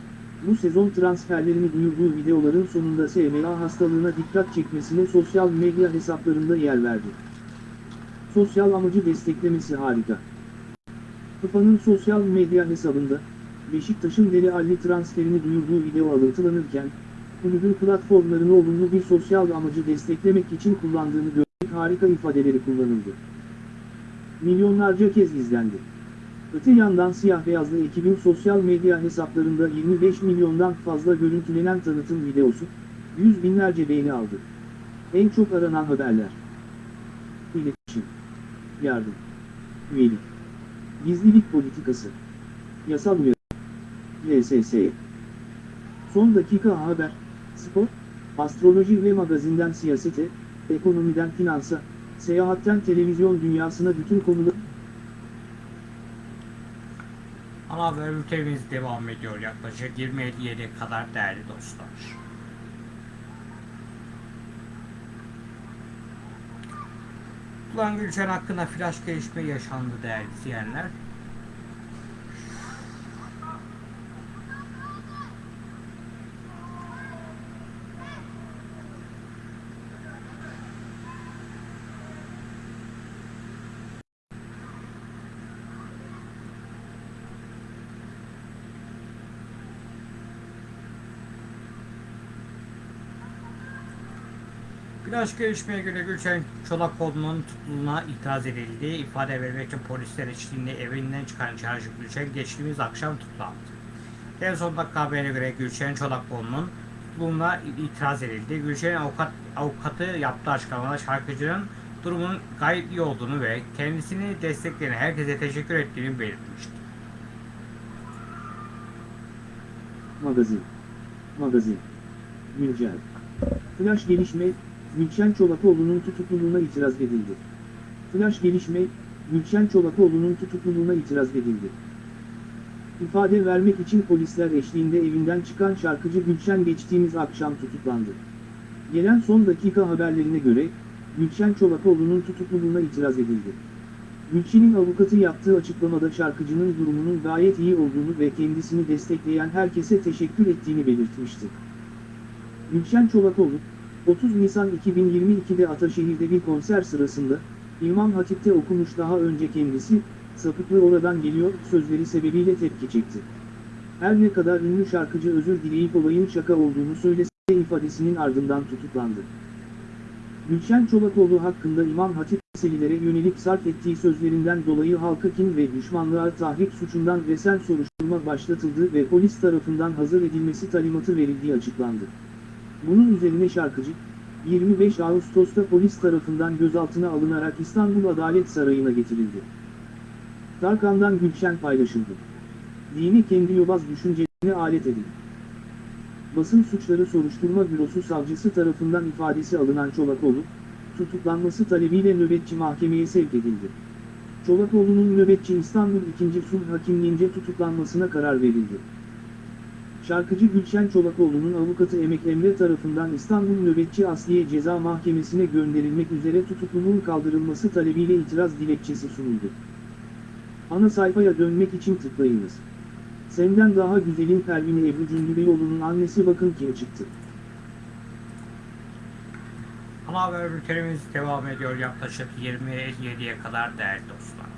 Speaker 2: bu sezon transferlerini duyurduğu videoların sonunda SMA hastalığına dikkat çekmesine sosyal medya hesaplarında yer verdi. Sosyal amacı desteklemesi harika. FIFA'nın sosyal medya hesabında, Beşiktaş'ın Deli Ali transferini duyurduğu video alıntılanırken, kulübün platformlarını olumlu bir sosyal amacı desteklemek için kullandığını gördük harika ifadeleri kullanıldı. Milyonlarca kez izlendi. Öte yandan siyah beyazlı ekibin sosyal medya hesaplarında 25 milyondan fazla görüntülenen tanıtım videosu, yüz binlerce beğeni aldı. En çok aranan haberler. İletişim. Yardım. Üyelik. Gizlilik politikası. Yasal uyarı. LSS. Son dakika haber, spor, astroloji ve magazinden siyasete, ekonomiden finansa, seyahatten televizyon dünyasına bütün konuları
Speaker 1: Ana haber bültenimiz devam ediyor yaklaşık 27'ye kadar değerli dostlar. Ulan Gülşen hakkında flash gelişme yaşandı değerli izleyenler. Flash gelişmeye göre Gülşen Çolakoğlu'nun tutukluluğuna itiraz edildi. İfade vermek için polisler eşliğinde evinden çıkan çarşı Gülşen geçtiğimiz akşam tutuklandı. En son dakika haberine göre Gülşen Çolakoğlu'nun tutukluluğuna itiraz edildi. Gülşen'in avukat, avukatı yaptığı açıklamada şarkıcının durumunun gayet iyi olduğunu ve kendisini destekleyen herkese teşekkür ettiğini belirtmişti.
Speaker 2: Magazin. Magazin. Güncel. Flash gelişme, Gülşen Çolakoğlu'nun tutukluluğuna itiraz edildi. Flash gelişme, Gülşen Çolakoğlu'nun tutukluluğuna itiraz edildi. İfade vermek için polisler eşliğinde evinden çıkan şarkıcı Gülşen geçtiğimiz akşam tutuklandı. Gelen son dakika haberlerine göre, Gülşen Çolakoğlu'nun tutukluluğuna itiraz edildi. Gülşen'in avukatı yaptığı açıklamada şarkıcının durumunun gayet iyi olduğunu ve kendisini destekleyen herkese teşekkür ettiğini belirtmişti. Gülşen Çolakoğlu, 30 Nisan 2022'de Ataşehir'de bir konser sırasında, İmam Hatip'te okumuş daha önce kendisi, sapıklı oradan geliyor sözleri sebebiyle tepki çekti. Her ne kadar ünlü şarkıcı özür dileyip olayın şaka olduğunu söylese de ifadesinin ardından tutuklandı. Gülşen Çolakoğlu hakkında İmam Hatip meselelere yönelik sarf ettiği sözlerinden dolayı halka kin ve düşmanlığa tahrik suçundan resen soruşturma başlatıldı ve polis tarafından hazır edilmesi talimatı verildiği açıklandı. Bunun üzerine şarkıcı, 25 Ağustos'ta polis tarafından gözaltına alınarak İstanbul Adalet Sarayı'na getirildi. Tarkan'dan Gülşen paylaşıldı. Dini kendi yobaz düşüncelerine alet edin. Basın Suçları Soruşturma Bürosu savcısı tarafından ifadesi alınan Çolakoğlu, tutuklanması talebiyle nöbetçi mahkemeye sevk edildi. Çolakoğlu'nun nöbetçi İstanbul 2. Sulh Hakimliğince tutuklanmasına karar verildi. Şarkıcı Gülşen Çolakoğlu'nun avukatı Emek Emre tarafından İstanbul Nöbetçi Asliye Ceza Mahkemesi'ne gönderilmek üzere tutukluluğun kaldırılması talebiyle itiraz dilekçesi sunuldu. Ana sayfaya dönmek için tıklayınız. Senden daha güzelin Pervin Ebru Cündübeyoğlu'nun annesi bakın kim çıktı.
Speaker 1: Ana haber bültenimiz devam ediyor yaklaşık 20.57'ye kadar değerli dostlar.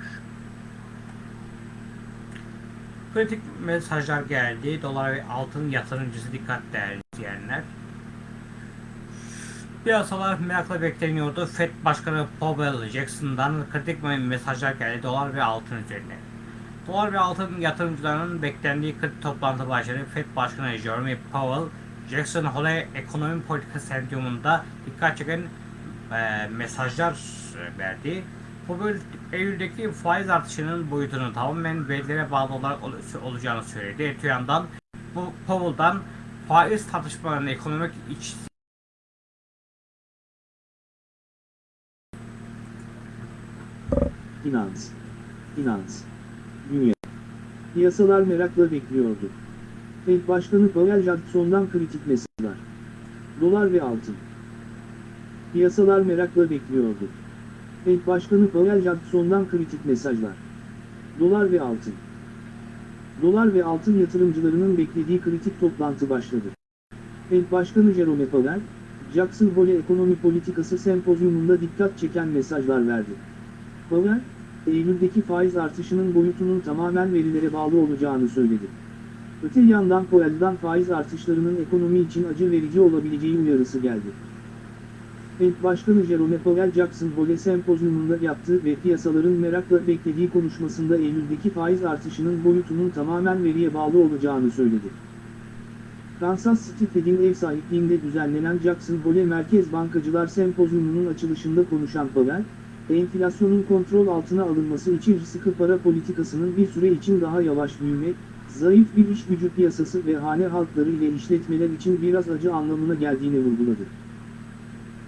Speaker 1: Kritik mesajlar geldi. Dolar ve altın yatırımcısı dikkat değerli izleyenler. Piyasalar merakla bekleniyordu. FED Başkanı Powell Jackson'dan kritik mesajlar geldi dolar ve altın üzerine. Dolar ve altın yatırımcılarının beklendiği kritik toplantı başladı. FED Başkanı Jeremy Powell, Jackson Hole ekonomi politika sempoziyumunda dikkat çeken e, mesajlar verdi. Powell Eylül'deki faiz artışının boyutunu tamamen verilere bağlı olarak ol- olacağını söyledi. Öte yandan bu Powell'dan faiz tartışmalarının ekonomik iç
Speaker 2: Finans. Finans. Dünya. Piyasalar merakla bekliyordu. Fed Başkanı Powell Jackson'dan kritik mesajlar. Dolar ve altın. Piyasalar merakla bekliyordu. Fed Başkanı Powell Jackson'dan kritik mesajlar. Dolar ve altın. Dolar ve altın yatırımcılarının beklediği kritik toplantı başladı. Fed Başkanı Jerome Powell, Jackson Hole Ekonomi Politikası Sempozyumunda dikkat çeken mesajlar verdi. Powell, Eylül'deki faiz artışının boyutunun tamamen verilere bağlı olacağını söyledi. Öte yandan Powell'dan faiz artışlarının ekonomi için acı verici olabileceği uyarısı geldi. Fed Başkanı Jerome Powell Jackson Hole Sempozyumunda yaptığı ve piyasaların merakla beklediği konuşmasında Eylül'deki faiz artışının boyutunun tamamen veriye bağlı olacağını söyledi. Kansas City Fed'in ev sahipliğinde düzenlenen Jackson Hole Merkez Bankacılar Sempozyumu'nun açılışında konuşan Powell, enflasyonun kontrol altına alınması için sıkı para politikasının bir süre için daha yavaş büyüme, zayıf bir iş gücü piyasası ve hane halkları ile işletmeler için biraz acı anlamına geldiğini vurguladı.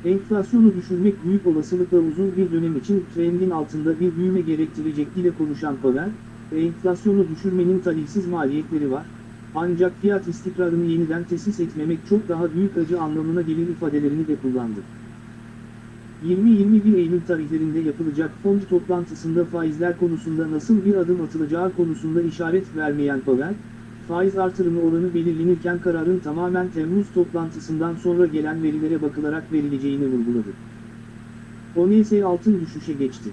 Speaker 2: Enflasyonu düşürmek büyük olasılıkla uzun bir dönem için trendin altında bir büyüme gerektirecek dile konuşan Powell, enflasyonu düşürmenin talihsiz maliyetleri var, ancak fiyat istikrarını yeniden tesis etmemek çok daha büyük acı anlamına gelir ifadelerini de kullandı. 20-21 Eylül tarihlerinde yapılacak fond toplantısında faizler konusunda nasıl bir adım atılacağı konusunda işaret vermeyen Powell, faiz artırımı oranı belirlenirken kararın tamamen Temmuz toplantısından sonra gelen verilere bakılarak verileceğini vurguladı. ONS altın düşüşe geçti.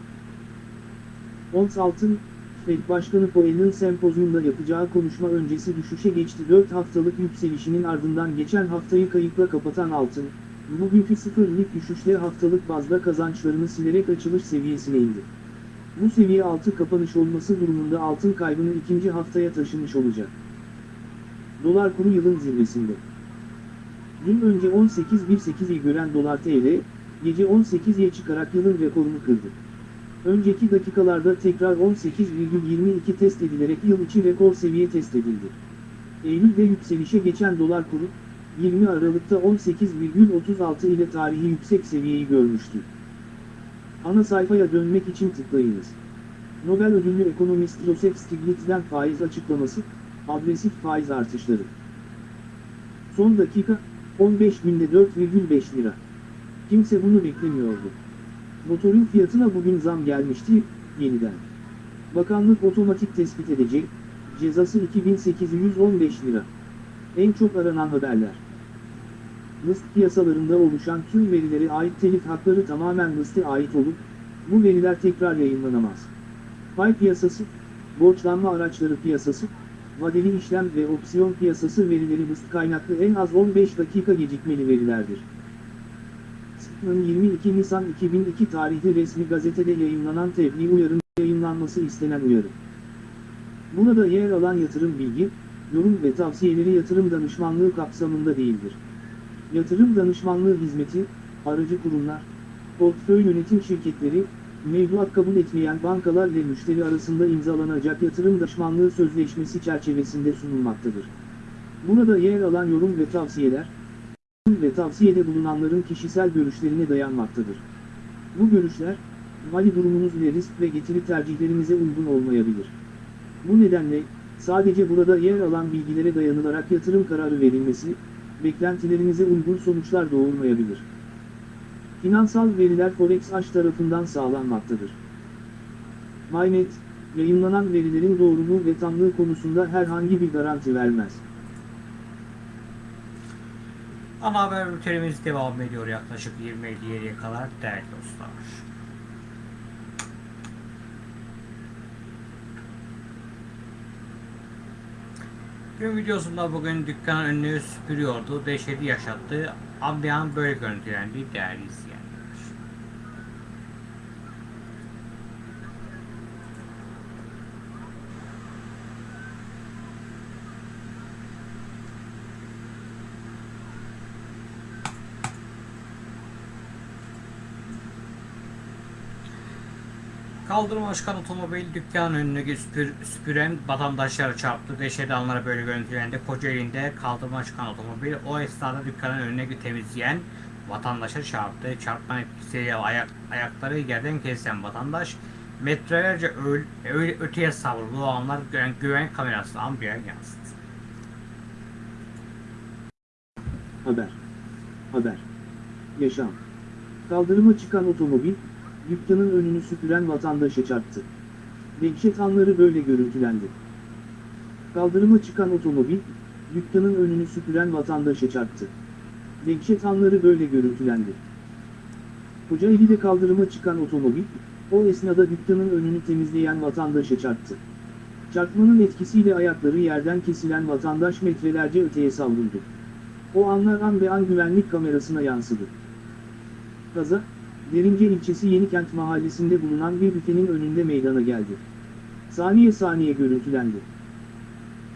Speaker 2: Ons altın, Fed Başkanı Powell'ın sempozyumda yapacağı konuşma öncesi düşüşe geçti. 4 haftalık yükselişinin ardından geçen haftayı kayıpla kapatan altın, bugünkü sıfırlık düşüşle haftalık bazda kazançlarını silerek açılış seviyesine indi. Bu seviye altı kapanış olması durumunda altın kaybını ikinci haftaya taşımış olacak. Dolar kuru yılın zirvesinde. Dün önce 18.18'i gören dolar TL, gece 18'ye çıkarak yılın rekorunu kırdı. Önceki dakikalarda tekrar 18,22 test edilerek yıl içi rekor seviye test edildi. Eylül'de yükselişe geçen dolar kuru, 20 Aralık'ta 18,36 ile tarihi yüksek seviyeyi görmüştü. Ana sayfaya dönmek için tıklayınız. Nobel ödüllü ekonomist Joseph Stiglitz'den faiz açıklaması, agresif faiz artışları. Son dakika, 15 günde 4,5 lira. Kimse bunu beklemiyordu. Motorun fiyatına bugün zam gelmişti, yeniden. Bakanlık otomatik tespit edecek, cezası 2815 lira. En çok aranan haberler. NIST piyasalarında oluşan tüm verilere ait telif hakları tamamen NIST'e ait olup, bu veriler tekrar yayınlanamaz. Pay piyasası, borçlanma araçları piyasası, vadeli işlem ve opsiyon piyasası verileri NIST kaynaklı en az 15 dakika gecikmeli verilerdir. SİP'nin 22 Nisan 2002 tarihli resmi gazetede yayınlanan tebliğ uyarın yayınlanması istenen uyarı. Burada yer alan yatırım bilgi, yorum ve tavsiyeleri yatırım danışmanlığı kapsamında değildir. Yatırım danışmanlığı hizmeti, aracı kurumlar, portföy yönetim şirketleri, mevduat kabul etmeyen bankalar ile müşteri arasında imzalanacak yatırım danışmanlığı sözleşmesi çerçevesinde sunulmaktadır. Burada yer alan yorum ve tavsiyeler, ve tavsiyede bulunanların kişisel görüşlerine dayanmaktadır. Bu görüşler, mali durumunuz ile risk ve getiri tercihlerinize uygun olmayabilir. Bu nedenle, Sadece burada yer alan bilgilere dayanılarak yatırım kararı verilmesi, beklentilerinize uygun sonuçlar doğurmayabilir. Finansal veriler Forex Aş tarafından sağlanmaktadır. MyNet, yayınlanan verilerin doğruluğu ve tamlığı konusunda herhangi bir garanti vermez.
Speaker 1: Ana haber bültenimiz devam ediyor yaklaşık 20.57'ye kadar değerli dostlar. Gün videosunda bugün dükkanın önünü süpürüyordu, dehşeti yaşattı. Ambiyan böyle görüntülendi değerli izleyenler. Kaldırıma çıkan otomobil dükkanın önünü süpür, süpüren vatandaşlara çarptı. Dehşetli anlara böyle görüntülendi. Kocaeli'nde kaldırıma çıkan otomobil o esnada dükkanın önüne temizleyen vatandaşa çarptı. Çarpma etkisiyle ayak, ayakları yerden kesilen vatandaş metrelerce öl, öyle öteye savruldu. O anlar güven, güven kamerası ambiyan yansıdı.
Speaker 2: Haber. Haber. Yaşam. Kaldırıma çıkan otomobil, dükkanın önünü süpüren vatandaşa çarptı. Dehşet anları böyle görüntülendi. Kaldırıma çıkan otomobil, dükkanın önünü süpüren vatandaşa çarptı. Dehşet anları böyle görüntülendi. Kocaeli'de kaldırıma çıkan otomobil, o esnada dükkanın önünü temizleyen vatandaşa çarptı. Çarpmanın etkisiyle ayakları yerden kesilen vatandaş metrelerce öteye savruldu. O anlar an be an güvenlik kamerasına yansıdı. Kaza, Derince ilçesi Yenikent mahallesinde bulunan bir büfenin önünde meydana geldi. Saniye saniye görüntülendi.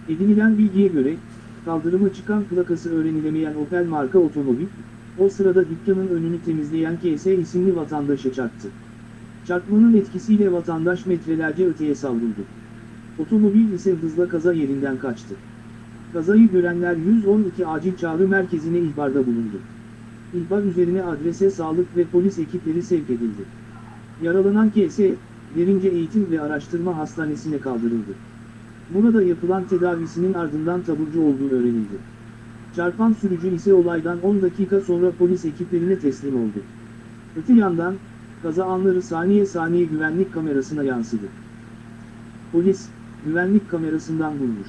Speaker 2: Edinilen bilgiye göre, kaldırıma çıkan plakası öğrenilemeyen Opel marka otomobil, o sırada dükkanın önünü temizleyen KS isimli vatandaşa çarptı. Çarpmanın etkisiyle vatandaş metrelerce öteye savruldu. Otomobil ise hızla kaza yerinden kaçtı. Kazayı görenler 112 acil çağrı merkezine ihbarda bulundu. İhbar üzerine adrese sağlık ve polis ekipleri sevk edildi. Yaralanan KS, Derince Eğitim ve Araştırma Hastanesi'ne kaldırıldı. Burada yapılan tedavisinin ardından taburcu olduğu öğrenildi. Çarpan sürücü ise olaydan 10 dakika sonra polis ekiplerine teslim oldu. Öte yandan, kaza anları saniye saniye güvenlik kamerasına yansıdı. Polis, güvenlik kamerasından bulmuş.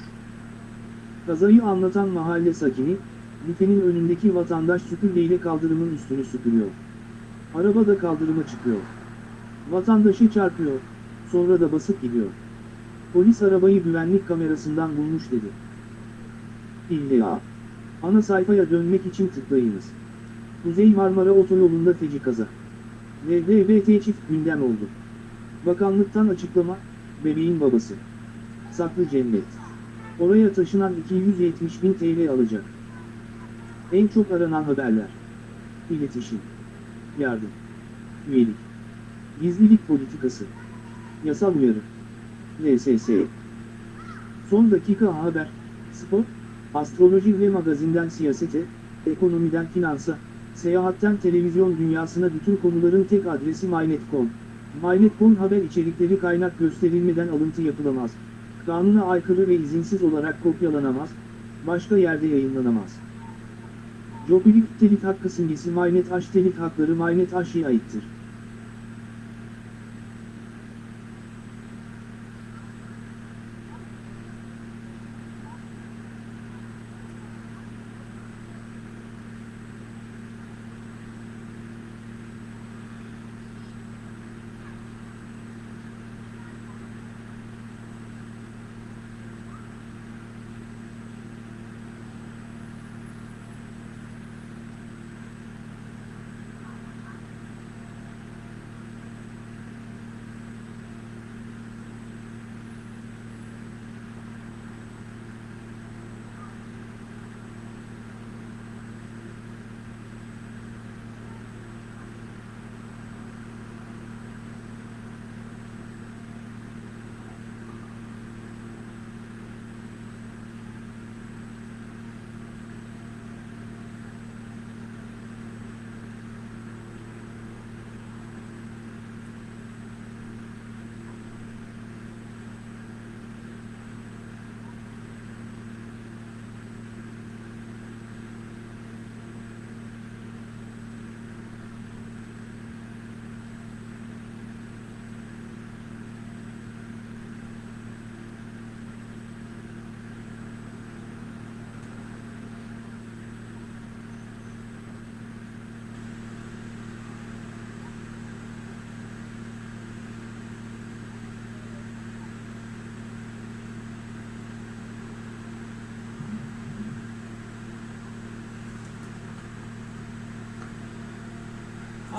Speaker 2: Kazayı anlatan mahalle sakini, büfenin önündeki vatandaş süpürgeyle kaldırımın üstünü süpürüyor. Araba da kaldırıma çıkıyor. Vatandaşı çarpıyor, sonra da basıp gidiyor. Polis arabayı güvenlik kamerasından bulmuş dedi. İlla. Ana sayfaya dönmek için tıklayınız. Kuzey Marmara Otoyolu'nda feci kaza. LGBT çift gündem oldu. Bakanlıktan açıklama, bebeğin babası. Saklı cennet. Oraya taşınan 270 bin TL alacak. En çok aranan haberler. İletişim. Yardım. Üyelik. Gizlilik politikası. Yasal uyarı. LSS. Son dakika haber. Spor. Astroloji ve magazinden siyasete, ekonomiden finansa, seyahatten televizyon dünyasına bütün konuların tek adresi MyNet.com. MyNet.com haber içerikleri kaynak gösterilmeden alıntı yapılamaz. Kanuna aykırı ve izinsiz olarak kopyalanamaz, başka yerde yayınlanamaz. Jobilik telif hakkı simgesi MyNet H telif hakları MyNet H'ye aittir.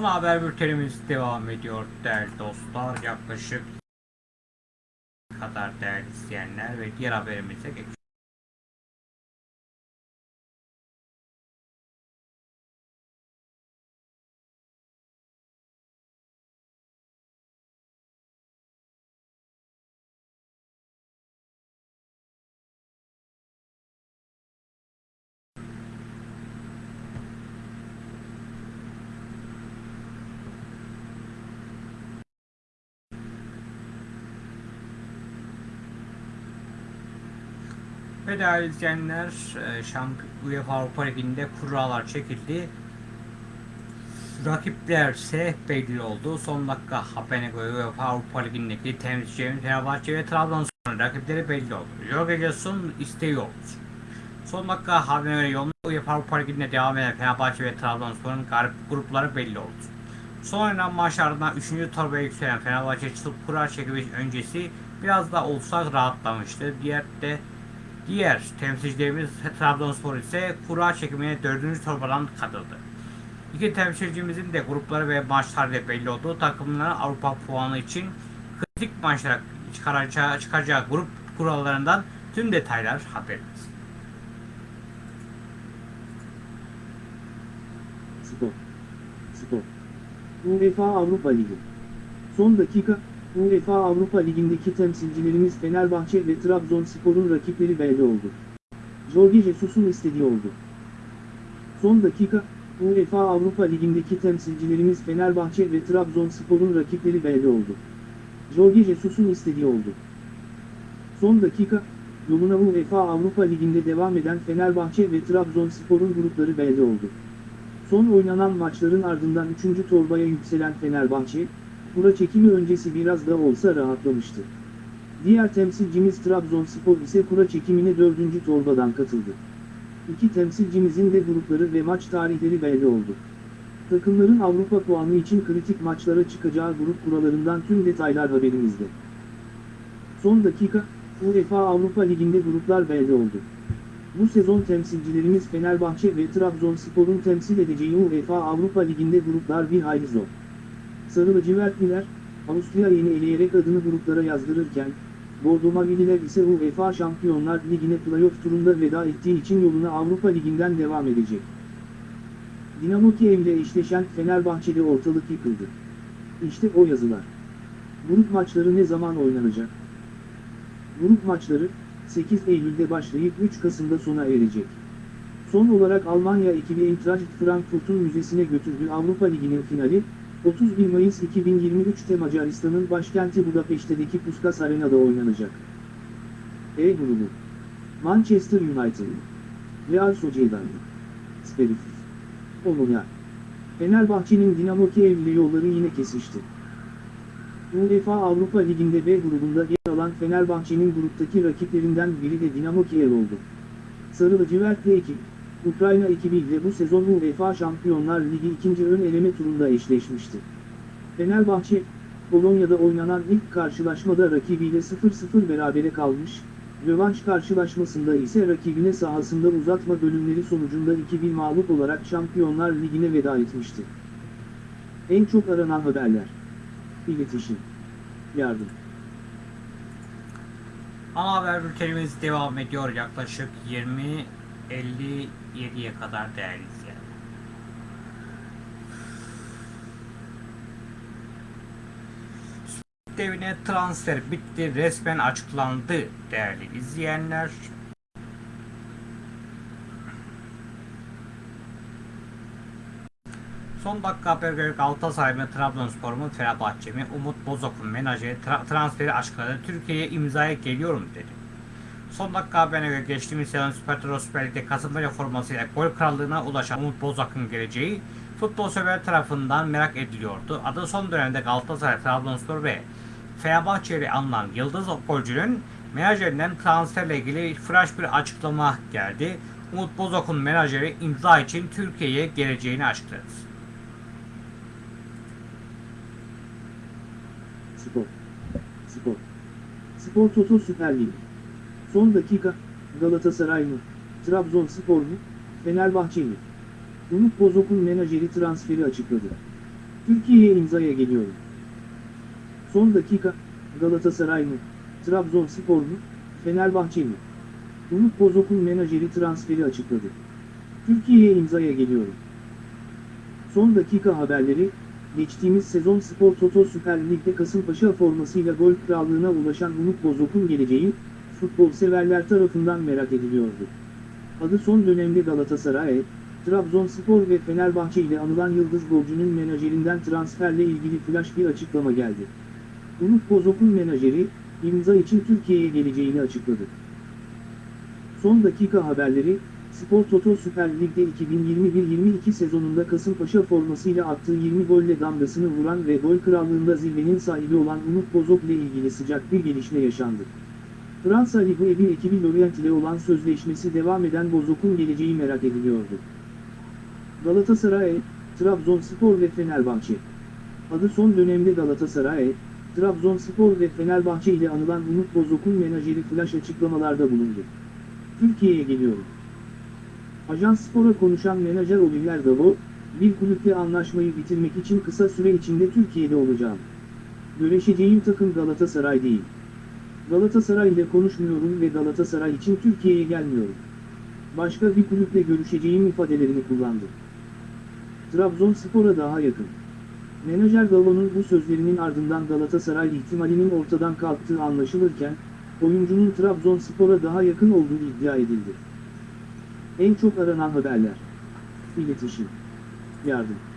Speaker 1: Ana haber bültenimiz devam ediyor değerli dostlar. Yaklaşık kadar değerli izleyenler ve diğer haberimize geçiyoruz. Ve değerli izleyenler, e, UEFA Avrupa Ligi'nde kurallar çekildi. Rakipler ise belli oldu. Son dakika haberine göre UEFA Avrupa Ligi'ndeki temsilcilerin Fenerbahçe ve Trabzonspor'un rakipleri belli oldu. Jorge Jesus'un isteği oldu. Son dakika haberine göre yolunda UEFA Avrupa Ligi'nde devam eden Fenerbahçe ve Trabzonspor'un grupları belli oldu. Son oynanan maçlardan 3. torbaya yükselen Fenerbahçe çıkıp kura çekimi öncesi biraz da olsa rahatlamıştı. Diğer de Diğer temsilcilerimiz Trabzonspor ise kura çekimine 4. torbadan katıldı. İki temsilcimizin de grupları ve maçları belli olduğu takımların Avrupa puanı için kritik maçlara çıkaracağı, çıkacağı grup kurallarından tüm detaylar haberimiz.
Speaker 2: Spor. Spor. UEFA Avrupa Ligi. Son dakika, UEFA Avrupa Ligi'ndeki temsilcilerimiz Fenerbahçe ve Trabzonspor'un rakipleri belli oldu. Jorge Jesus'un istediği oldu. Son dakika, UEFA Avrupa Ligi'ndeki temsilcilerimiz Fenerbahçe ve Trabzonspor'un rakipleri belli oldu. Jorge Jesus'un istediği oldu. Son dakika, yoluna UEFA Avrupa Ligi'nde devam eden Fenerbahçe ve Trabzonspor'un grupları belli oldu. Son oynanan maçların ardından 3. torbaya yükselen Fenerbahçe, kura çekimi öncesi biraz da olsa rahatlamıştı. Diğer temsilcimiz Trabzonspor ise kura çekimine 4. torbadan katıldı. İki temsilcimizin de grupları ve maç tarihleri belli oldu. Takımların Avrupa puanı için kritik maçlara çıkacağı grup kurallarından tüm detaylar haberimizde. Son dakika, UEFA Avrupa Ligi'nde gruplar belli oldu. Bu sezon temsilcilerimiz Fenerbahçe ve Trabzonspor'un temsil edeceği UEFA Avrupa Ligi'nde gruplar bir hayli zor. Sarı lacivertliler, Avusturya yeni eleyerek adını gruplara yazdırırken, Bordo Mavililer ise UEFA Şampiyonlar Ligi'ne playoff turunda veda ettiği için yoluna Avrupa Ligi'nden devam edecek. Dinamo Kiev ile eşleşen Fenerbahçe'de ortalık yıkıldı. İşte o yazılar. Grup maçları ne zaman oynanacak? Grup maçları, 8 Eylül'de başlayıp 3 Kasım'da sona erecek. Son olarak Almanya ekibi Eintracht Frankfurt'un müzesine götürdüğü Avrupa Ligi'nin finali, 31 Mayıs 2023'te Macaristan'ın başkenti Budapeşte'deki Puskas Arena'da oynanacak. E grubu Manchester United Real Sociedad Speriff Omonia Fenerbahçe'nin Dinamo Kiev ile yolları yine kesişti. UEFA Avrupa Ligi'nde B grubunda yer alan Fenerbahçe'nin gruptaki rakiplerinden biri de Dinamo Kiev oldu. Sarı lacivertli ekip, Ukrayna ekibiyle bu sezon UEFA Şampiyonlar Ligi ikinci ön eleme turunda eşleşmişti. Fenerbahçe, Polonya'da oynanan ilk karşılaşmada rakibiyle 0-0 berabere kalmış, rövanş karşılaşmasında ise rakibine sahasında uzatma bölümleri sonucunda 2-1 mağlup olarak Şampiyonlar Ligi'ne veda etmişti. En çok aranan haberler. İletişim. Yardım.
Speaker 1: Ana haber bültenimiz devam ediyor yaklaşık 20.57'ye kadar değerli izleyenler. devine transfer bitti resmen açıklandı değerli izleyenler. Son dakika haber göre Galatasaray mı Trabzonspor mu Fenerbahçe mi Umut Bozok'un menajeri tra- transferi açıkladı. Türkiye'ye imzaya geliyorum dedi. Son dakika haberine göre geçtiğimiz sezon Süper Toro Süper Lig'de Kasımpaşa formasıyla gol krallığına ulaşan Umut Bozok'un geleceği futbol sever tarafından merak ediliyordu. Adı son dönemde Galatasaray, Trabzonspor ve Fenerbahçe ile anılan Yıldız golcünün menajerinden transferle ilgili flash bir açıklama geldi. Umut Bozok'un menajeri imza için Türkiye'ye geleceğini açıkladı.
Speaker 2: Spor. Spor. Spor Toto Süper Lig. Son dakika, Galatasaray mı, Trabzonspor mu, Fenerbahçe mi? Umut Bozok'un menajeri transferi açıkladı. Türkiye'ye imzaya geliyorum. Son dakika, Galatasaray mı, Trabzonspor mu, Fenerbahçe mi? Umut Bozok'un menajeri transferi açıkladı. Türkiye'ye imzaya geliyorum. Son dakika haberleri, geçtiğimiz sezon Spor Toto Süper Lig'de Kasımpaşa formasıyla gol krallığına ulaşan Umut Bozok'un geleceği, futbol severler tarafından merak ediliyordu. Adı son dönemde Galatasaray, Trabzonspor ve Fenerbahçe ile anılan Yıldız golcünün menajerinden transferle ilgili flash bir açıklama geldi. Umut Bozok'un menajeri, imza için Türkiye'ye geleceğini açıkladı. Son dakika haberleri, Spor Toto Süper Lig'de 2021-22 sezonunda Kasımpaşa formasıyla attığı 20 golle damgasını vuran ve gol krallığında zirvenin sahibi olan Umut Bozok ile ilgili sıcak bir gelişme yaşandı. Fransa Ligi evi ekibi Lorient ile olan sözleşmesi devam eden Bozok'un geleceği merak ediliyordu. Galatasaray, Trabzonspor ve Fenerbahçe. Adı son dönemde Galatasaray, Trabzonspor ve Fenerbahçe ile anılan Umut Bozok'un menajeri flash açıklamalarda bulundu. Türkiye'ye geliyorum. Ajans Spor'a konuşan menajer Olivier Davo, bir kulüple anlaşmayı bitirmek için kısa süre içinde Türkiye'de olacağım. Görüşeceğim takım Galatasaray değil. Galatasaray ile konuşmuyorum ve Galatasaray için Türkiye'ye gelmiyorum. Başka bir kulüple görüşeceğim ifadelerini kullandı. Trabzonspor'a daha yakın. Menajer Davo'nun bu sözlerinin ardından Galatasaray ihtimalinin ortadan kalktığı anlaşılırken, oyuncunun Trabzonspor'a daha yakın olduğu iddia edildi. En çok aranan haberler. İletişim. Yardım.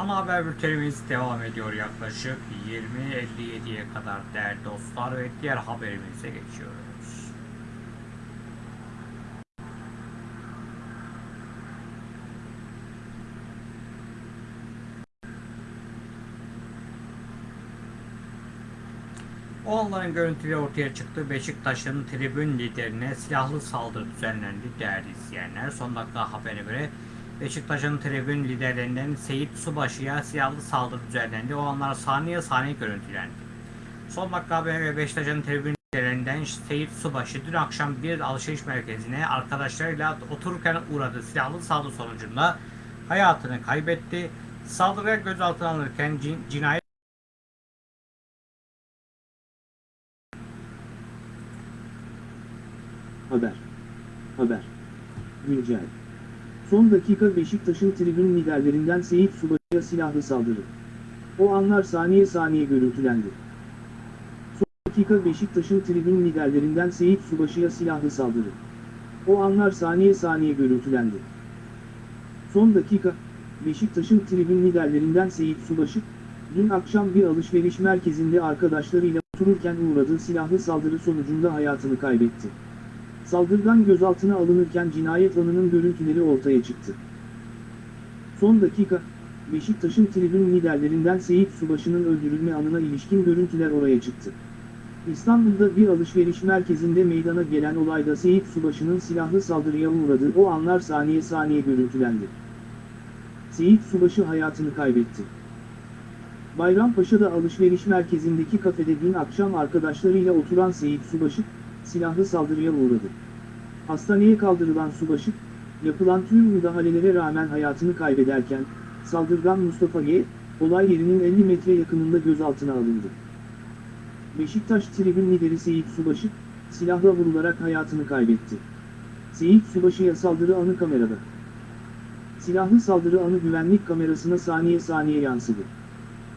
Speaker 1: Ana haber bültenimiz devam ediyor yaklaşık 20.57'ye kadar değerli dostlar ve diğer haberimize geçiyoruz. O anların görüntüleri ortaya çıktı. Beşiktaş'ın tribün liderine silahlı saldırı düzenlendi değerli izleyenler. Son dakika haberine göre Beşiktaş'ın tribün liderlerinden Seyit Subaşı'ya silahlı saldırı düzenlendi. O anlar saniye saniye görüntülendi. Son dakika haberine göre Beşiktaş'ın tribün liderlerinden Seyit Subaşı dün akşam bir alışveriş merkezine arkadaşlarıyla otururken uğradığı silahlı saldırı sonucunda hayatını kaybetti. Saldırıya gözaltına alınırken cin, cinayet
Speaker 2: Haber. Haber. Güncel. Son dakika Beşiktaş'ın tribün liderlerinden Seyit Subaşı'ya silahlı saldırı. O anlar saniye saniye görüntülendi. Son dakika Beşiktaş'ın tribün liderlerinden Seyit Subaşı'ya silahlı saldırı. O anlar saniye saniye görüntülendi. Son dakika, Beşiktaş'ın tribün liderlerinden Seyit Subaşı, dün akşam bir alışveriş merkezinde arkadaşlarıyla otururken uğradığı silahlı saldırı sonucunda hayatını kaybetti. Saldırgan gözaltına alınırken cinayet anının görüntüleri ortaya çıktı. Son dakika, Beşiktaş'ın tribün liderlerinden Seyit Subaşı'nın öldürülme anına ilişkin görüntüler oraya çıktı. İstanbul'da bir alışveriş merkezinde meydana gelen olayda Seyit Subaşı'nın silahlı saldırıya uğradığı o anlar saniye saniye görüntülendi. Seyit Subaşı hayatını kaybetti. Bayrampaşa'da alışveriş merkezindeki kafede dün akşam arkadaşlarıyla oturan Seyit Subaşı, silahlı saldırıya uğradı. Hastaneye kaldırılan Subaşı, yapılan tüm müdahalelere rağmen hayatını kaybederken, saldırgan Mustafa G, olay yerinin 50 metre yakınında gözaltına alındı. Beşiktaş tribün lideri Seyit Subaşı, silahla vurularak hayatını kaybetti. Seyit Subaşı'ya saldırı anı kamerada. Silahlı saldırı anı güvenlik kamerasına saniye saniye yansıdı.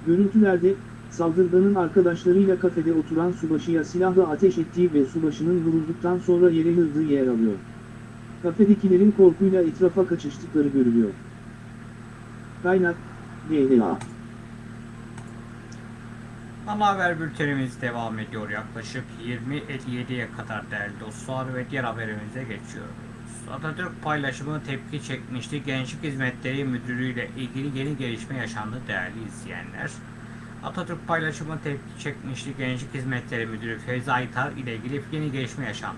Speaker 2: Görüntülerde, saldırganın arkadaşlarıyla kafede oturan Subaşı'ya silahla ateş ettiği ve Subaşı'nın vurulduktan sonra yere yıldığı yer alıyor. Kafedekilerin korkuyla etrafa kaçıştıkları görülüyor. Kaynak, GDA.
Speaker 1: Ana haber bültenimiz devam ediyor yaklaşık 20.57'ye kadar değerli dostlar ve diğer haberimize geçiyoruz. Atatürk paylaşımı tepki çekmişti. Gençlik Hizmetleri Müdürlüğü ile ilgili yeni gelişme yaşandı değerli izleyenler. Atatürk paylaşımı tepki çekmişti. Gençlik Hizmetleri Müdürü Feyzi Aytar ile ilgili yeni gelişme yaşandı.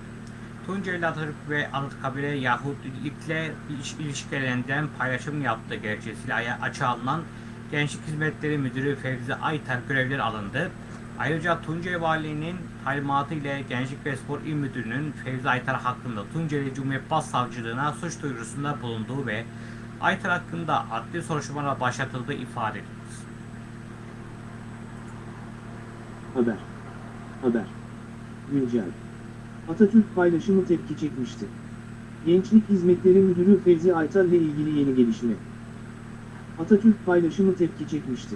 Speaker 1: Tunceli Atatürk ve Anıtkabir'e Yahudilikle ilişkilerinden paylaşım yaptığı gerekçesiyle açığa alınan Gençlik Hizmetleri Müdürü Fevzi Aytar görevleri alındı. Ayrıca Tunceli Valiliğinin talimatı ile Gençlik ve Spor İl Müdürü'nün Fevzi Aytar hakkında Tunceli Cumhuriyet Başsavcılığına suç duyurusunda bulunduğu ve Aytar hakkında adli soruşturmalar başlatıldığı ifade edildi.
Speaker 2: Haber. Haber. Güncel. Atatürk paylaşımı tepki çekmişti. Gençlik Hizmetleri Müdürü Fevzi Aytar ile ilgili yeni gelişme. Atatürk paylaşımı tepki çekmişti.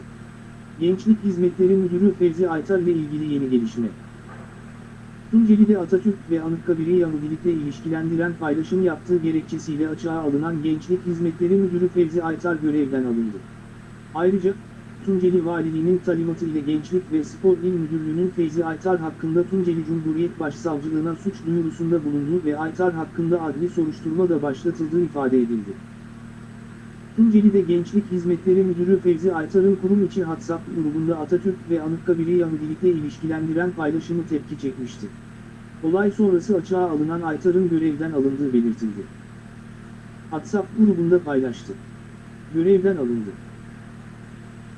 Speaker 2: Gençlik Hizmetleri Müdürü Fevzi Aytar ile ilgili yeni gelişme. Tunceli'de Atatürk ve Anıtkabir'i Yahudilikle ilişkilendiren paylaşım yaptığı gerekçesiyle açığa alınan Gençlik Hizmetleri Müdürü Fevzi Aytar görevden alındı. Ayrıca, Tunceli Valiliğinin talimatı ile Gençlik ve Spor İl Müdürlüğü'nün Feyzi Aytar hakkında Tunceli Cumhuriyet Başsavcılığına suç duyurusunda bulunduğu ve Aytar hakkında adli soruşturma da başlatıldığı ifade edildi. Tunceli'de Gençlik Hizmetleri Müdürü Fevzi Aytar'ın kurum içi WhatsApp grubunda Atatürk ve Anıtkabir'i Yahudilikle ilişkilendiren paylaşımı tepki çekmişti. Olay sonrası açığa alınan Aytar'ın görevden alındığı belirtildi. WhatsApp grubunda paylaştı. Görevden alındı.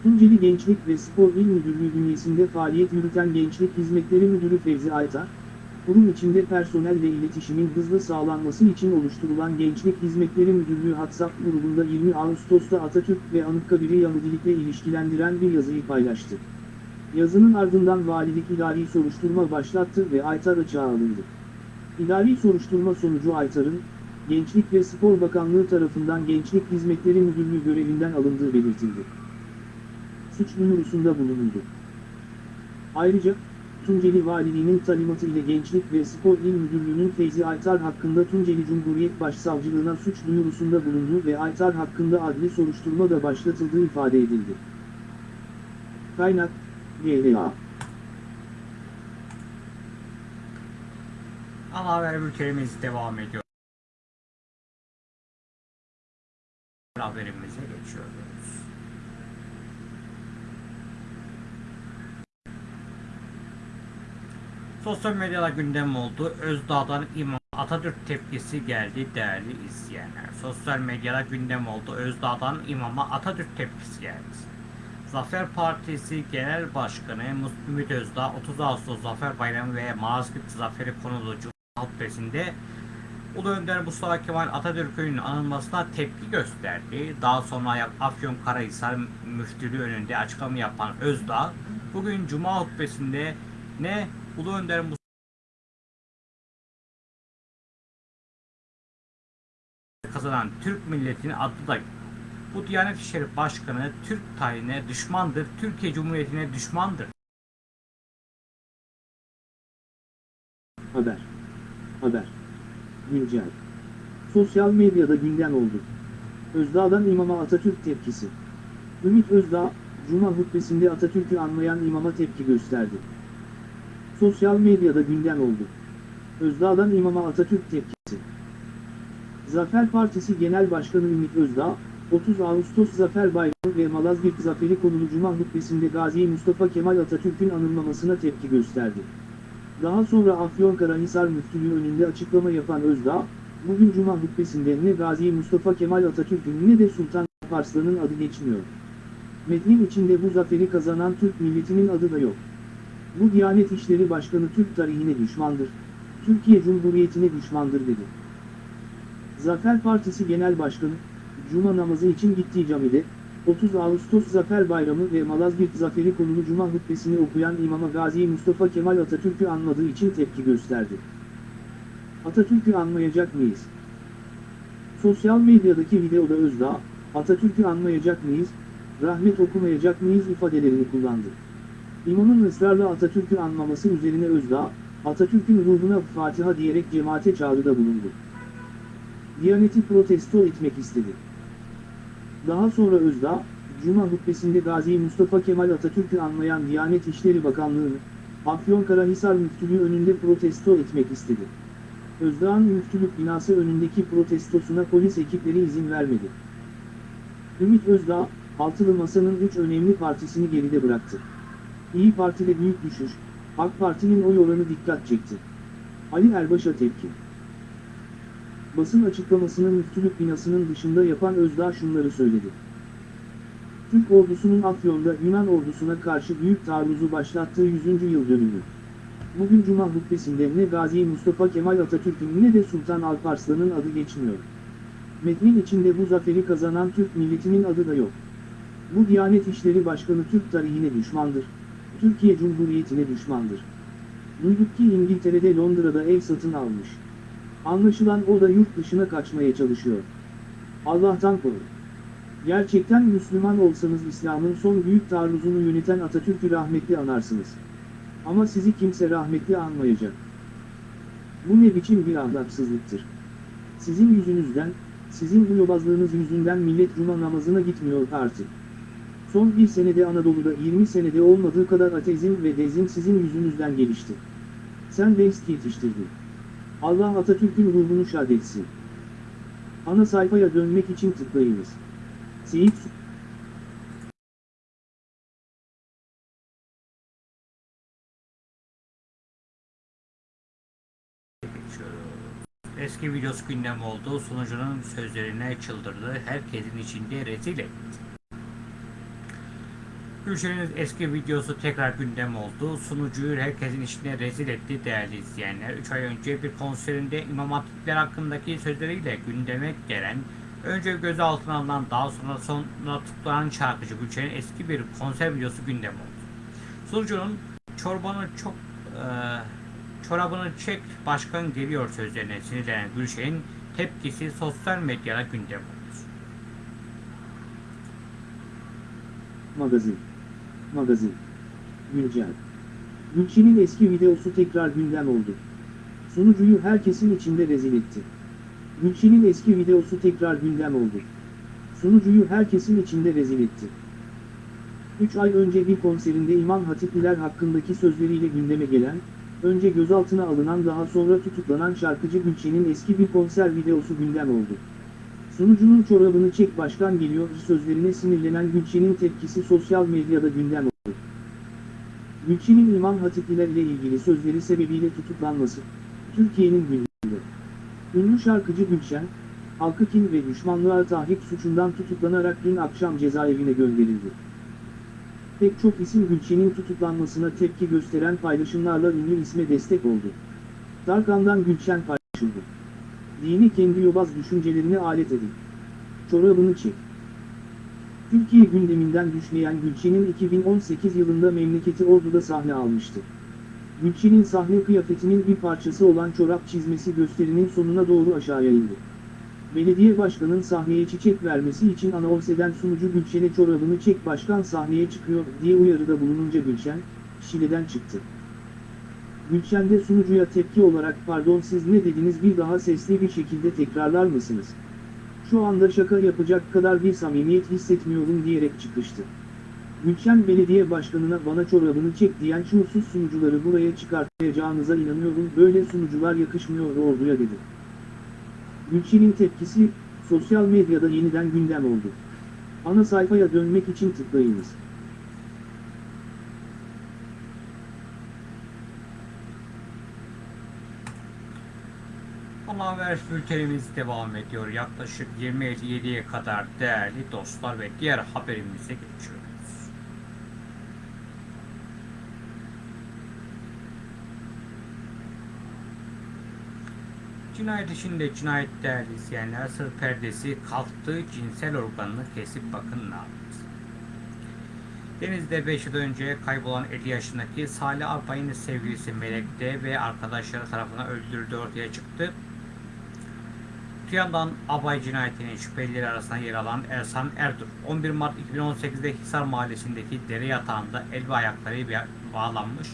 Speaker 2: Tunceli Gençlik ve Spor İl Müdürlüğü bünyesinde faaliyet yürüten Gençlik Hizmetleri Müdürü Fevzi Aytar, kurum içinde personel ve iletişimin hızlı sağlanması için oluşturulan Gençlik Hizmetleri Müdürlüğü WhatsApp grubunda 20 Ağustos'ta Atatürk ve Anıtkabir'i Yahudilikle ilişkilendiren bir yazıyı paylaştı. Yazının ardından valilik idari soruşturma başlattı ve Aytar açığa alındı. İdari soruşturma sonucu Aytar'ın, Gençlik ve Spor Bakanlığı tarafından Gençlik Hizmetleri Müdürlüğü görevinden alındığı belirtildi suç duyurusunda bulunuldu. Ayrıca, Tunceli Valiliğinin talimatı ile Gençlik ve Spor İl Müdürlüğü'nün Feyzi Aytar hakkında Tunceli Cumhuriyet Başsavcılığına suç duyurusunda bulunduğu ve Aytar hakkında adli soruşturma da başlatıldığı ifade edildi. Kaynak, GLA
Speaker 1: Ana haber bültenimiz devam ediyor. Haberimize geçiyoruz. Sosyal medyada gündem oldu. Özdağ'dan İmam Atatürk tepkisi geldi değerli izleyenler. Sosyal medyada gündem oldu. Özdağ'dan İmam'a Atatürk tepkisi geldi. Zafer Partisi Genel Başkanı Ümit Özdağ 30 Ağustos Zafer Bayramı ve Malazgirt Zaferi konulu Cuma hutbesinde Ulu Önder Mustafa Kemal Atatürk'ün anılmasına tepki gösterdi. Daha sonra Afyon Karahisar Müftülüğü önünde açıklama yapan Özdağ, bugün Cuma hutbesinde ne Ulu Önder Mustafa kazanan Türk milletinin adı da bu Diyanet İşleri Başkanı Türk tarihine düşmandır, Türkiye Cumhuriyeti'ne düşmandır.
Speaker 2: Haber. Haber. Güncel. Sosyal medyada gündem oldu. Özdağ'dan imama Atatürk tepkisi. Ümit Özdağ, Cuma hutbesinde Atatürk'ü anlayan imama tepki gösterdi. Sosyal medyada gündem oldu. Özdağ'dan imama Atatürk tepkisi. Zafer Partisi Genel Başkanı Ümit Özdağ, 30 Ağustos Zafer Bayramı ve Malazgirt Zaferi konulu Cuma hutbesinde Gazi Mustafa Kemal Atatürk'ün anılmamasına tepki gösterdi. Daha sonra Afyonkarahisar Müftülüğü önünde açıklama yapan Özdağ, bugün Cuma hutbesinde ne Gazi Mustafa Kemal Atatürk'ün ne de Sultan Arslan'ın adı geçmiyor. Metnin içinde bu zaferi kazanan Türk milletinin adı da yok. Bu Diyanet İşleri Başkanı Türk tarihine düşmandır, Türkiye Cumhuriyeti'ne düşmandır dedi. Zafer Partisi Genel Başkanı, Cuma namazı için gittiği camide, 30 Ağustos Zafer Bayramı ve Malazgirt Zaferi konulu Cuma hutbesini okuyan İmama Gazi Mustafa Kemal Atatürk'ü anmadığı için tepki gösterdi. Atatürk'ü anmayacak mıyız? Sosyal medyadaki videoda Özdağ, Atatürk'ü anmayacak mıyız, rahmet okumayacak mıyız ifadelerini kullandı. İmamın ısrarla Atatürk'ü anmaması üzerine Özdağ, Atatürk'ün ruhuna Fatiha diyerek cemaate çağrıda bulundu. Diyaneti protesto etmek istedi. Daha sonra Özdağ, Cuma hutbesinde Gazi Mustafa Kemal Atatürk'ü anlayan Diyanet İşleri Bakanlığı'nı, Afyonkarahisar Müftülüğü önünde protesto etmek istedi. Özdağ'ın müftülük binası önündeki protestosuna polis ekipleri izin vermedi. Ümit Özdağ, Altılı Masa'nın üç önemli partisini geride bıraktı. İyi Parti'de büyük düşüş, AK Parti'nin oy oranı dikkat çekti. Ali Erbaş'a tepki. Basın açıklamasını müftülük binasının dışında yapan Özdağ şunları söyledi. Türk ordusunun Afyon'da Yunan ordusuna karşı büyük taarruzu başlattığı 100. yıl dönümü. Bugün Cuma hutbesinde ne Gazi Mustafa Kemal Atatürk'ün ne de Sultan Alparslan'ın adı geçmiyor. Metnin içinde bu zaferi kazanan Türk milletinin adı da yok. Bu Diyanet İşleri Başkanı Türk tarihine düşmandır. Türkiye Cumhuriyeti'ne düşmandır. Duyduk ki İngiltere'de Londra'da ev satın almış. Anlaşılan o da yurt dışına kaçmaya çalışıyor. Allah'tan korun. Gerçekten Müslüman olsanız İslam'ın son büyük taarruzunu yöneten Atatürk'ü rahmetli anarsınız. Ama sizi kimse rahmetli anmayacak. Bu ne biçim bir ahlaksızlıktır. Sizin yüzünüzden, sizin bu yobazlığınız yüzünden millet cuma namazına gitmiyor artık. Son bir senede Anadolu'da 20 senede olmadığı kadar ateizm ve dezim sizin yüzünüzden gelişti. Sen Deist yetiştirdin. Allah Atatürk'ün ruhunu şad etsin. Ana sayfaya dönmek için tıklayınız. Seyit.
Speaker 1: Eski videosu gündem oldu. Sunucunun sözlerine çıldırdı. Herkesin içinde rezil etti. Gülşen'in eski videosu tekrar gündem oldu. Sunucuyu herkesin içinde rezil etti değerli izleyenler. 3 ay önce bir konserinde İmam Hatipler hakkındaki sözleriyle gündeme gelen, önce gözaltına alınan daha sonra sonra tutuklanan şarkıcı Gülşen'in eski bir konser videosu gündem oldu. Sunucunun çorbanı çok e, çorabını çek başkan geliyor sözlerine sinirlenen Gülşen'in tepkisi sosyal medyada gündem oldu.
Speaker 2: Magazin. Magazin. Güncel. Gülçin'in eski videosu tekrar gündem oldu. Sunucuyu herkesin içinde rezil etti. Gülçin'in eski videosu tekrar gündem oldu. Sunucuyu herkesin içinde rezil etti. 3 ay önce bir konserinde İmam Hatipliler hakkındaki sözleriyle gündeme gelen, önce gözaltına alınan daha sonra tutuklanan şarkıcı Gülçin'in eski bir konser videosu gündem oldu. Sunucunun çorabını çek başkan geliyor sözlerine sinirlenen Gülçin'in tepkisi sosyal medyada gündem oldu. Gülçin'in İmam Hatipliler ile ilgili sözleri sebebiyle tutuklanması, Türkiye'nin gündeminde. Ünlü şarkıcı Gülşen, halkı kin ve düşmanlığa tahrik suçundan tutuklanarak dün akşam cezaevine gönderildi. Pek çok isim Gülçin'in tutuklanmasına tepki gösteren paylaşımlarla ünlü isme destek oldu. Tarkan'dan Gülşen paylaşıldı. Dini kendi yobaz düşüncelerine alet edin. Çorabını çek. Türkiye gündeminden düşmeyen Gülçin'in 2018 yılında memleketi Ordu'da sahne almıştı. Gülçin'in sahne kıyafetinin bir parçası olan çorap çizmesi gösterinin sonuna doğru aşağıya indi. Belediye başkanın sahneye çiçek vermesi için anons eden sunucu Gülşen'e çorabını çek başkan sahneye çıkıyor diye uyarıda bulununca Gülşen, Şile'den çıktı. Gülşen de sunucuya tepki olarak pardon siz ne dediniz bir daha sesli bir şekilde tekrarlar mısınız? Şu anda şaka yapacak kadar bir samimiyet hissetmiyorum diyerek çıkıştı. Gülşen belediye başkanına bana çorabını çek diyen şuursuz sunucuları buraya çıkartmayacağınıza inanıyorum böyle sunucular yakışmıyor orduya dedi. Gülşen'in tepkisi, sosyal medyada yeniden gündem oldu. Ana sayfaya dönmek için tıklayınız.
Speaker 1: Ana haber bültenimiz devam ediyor. Yaklaşık 20.57'ye kadar değerli dostlar ve diğer haberimize geçiyoruz. Cinayet içinde cinayet değerli izleyenler sır perdesi kalktı cinsel organını kesip bakın ne yaptı. Denizde 5 yıl önce kaybolan 50 yaşındaki Salih Alpay'ın sevgilisi Melek'te ve arkadaşları tarafından öldürüldüğü ortaya çıktı. Öte yandan Abay cinayetinin şüphelileri arasında yer alan Ersan Erdur, 11 Mart 2018'de Hisar Mahallesi'ndeki dere yatağında el ve ayakları bağlanmış,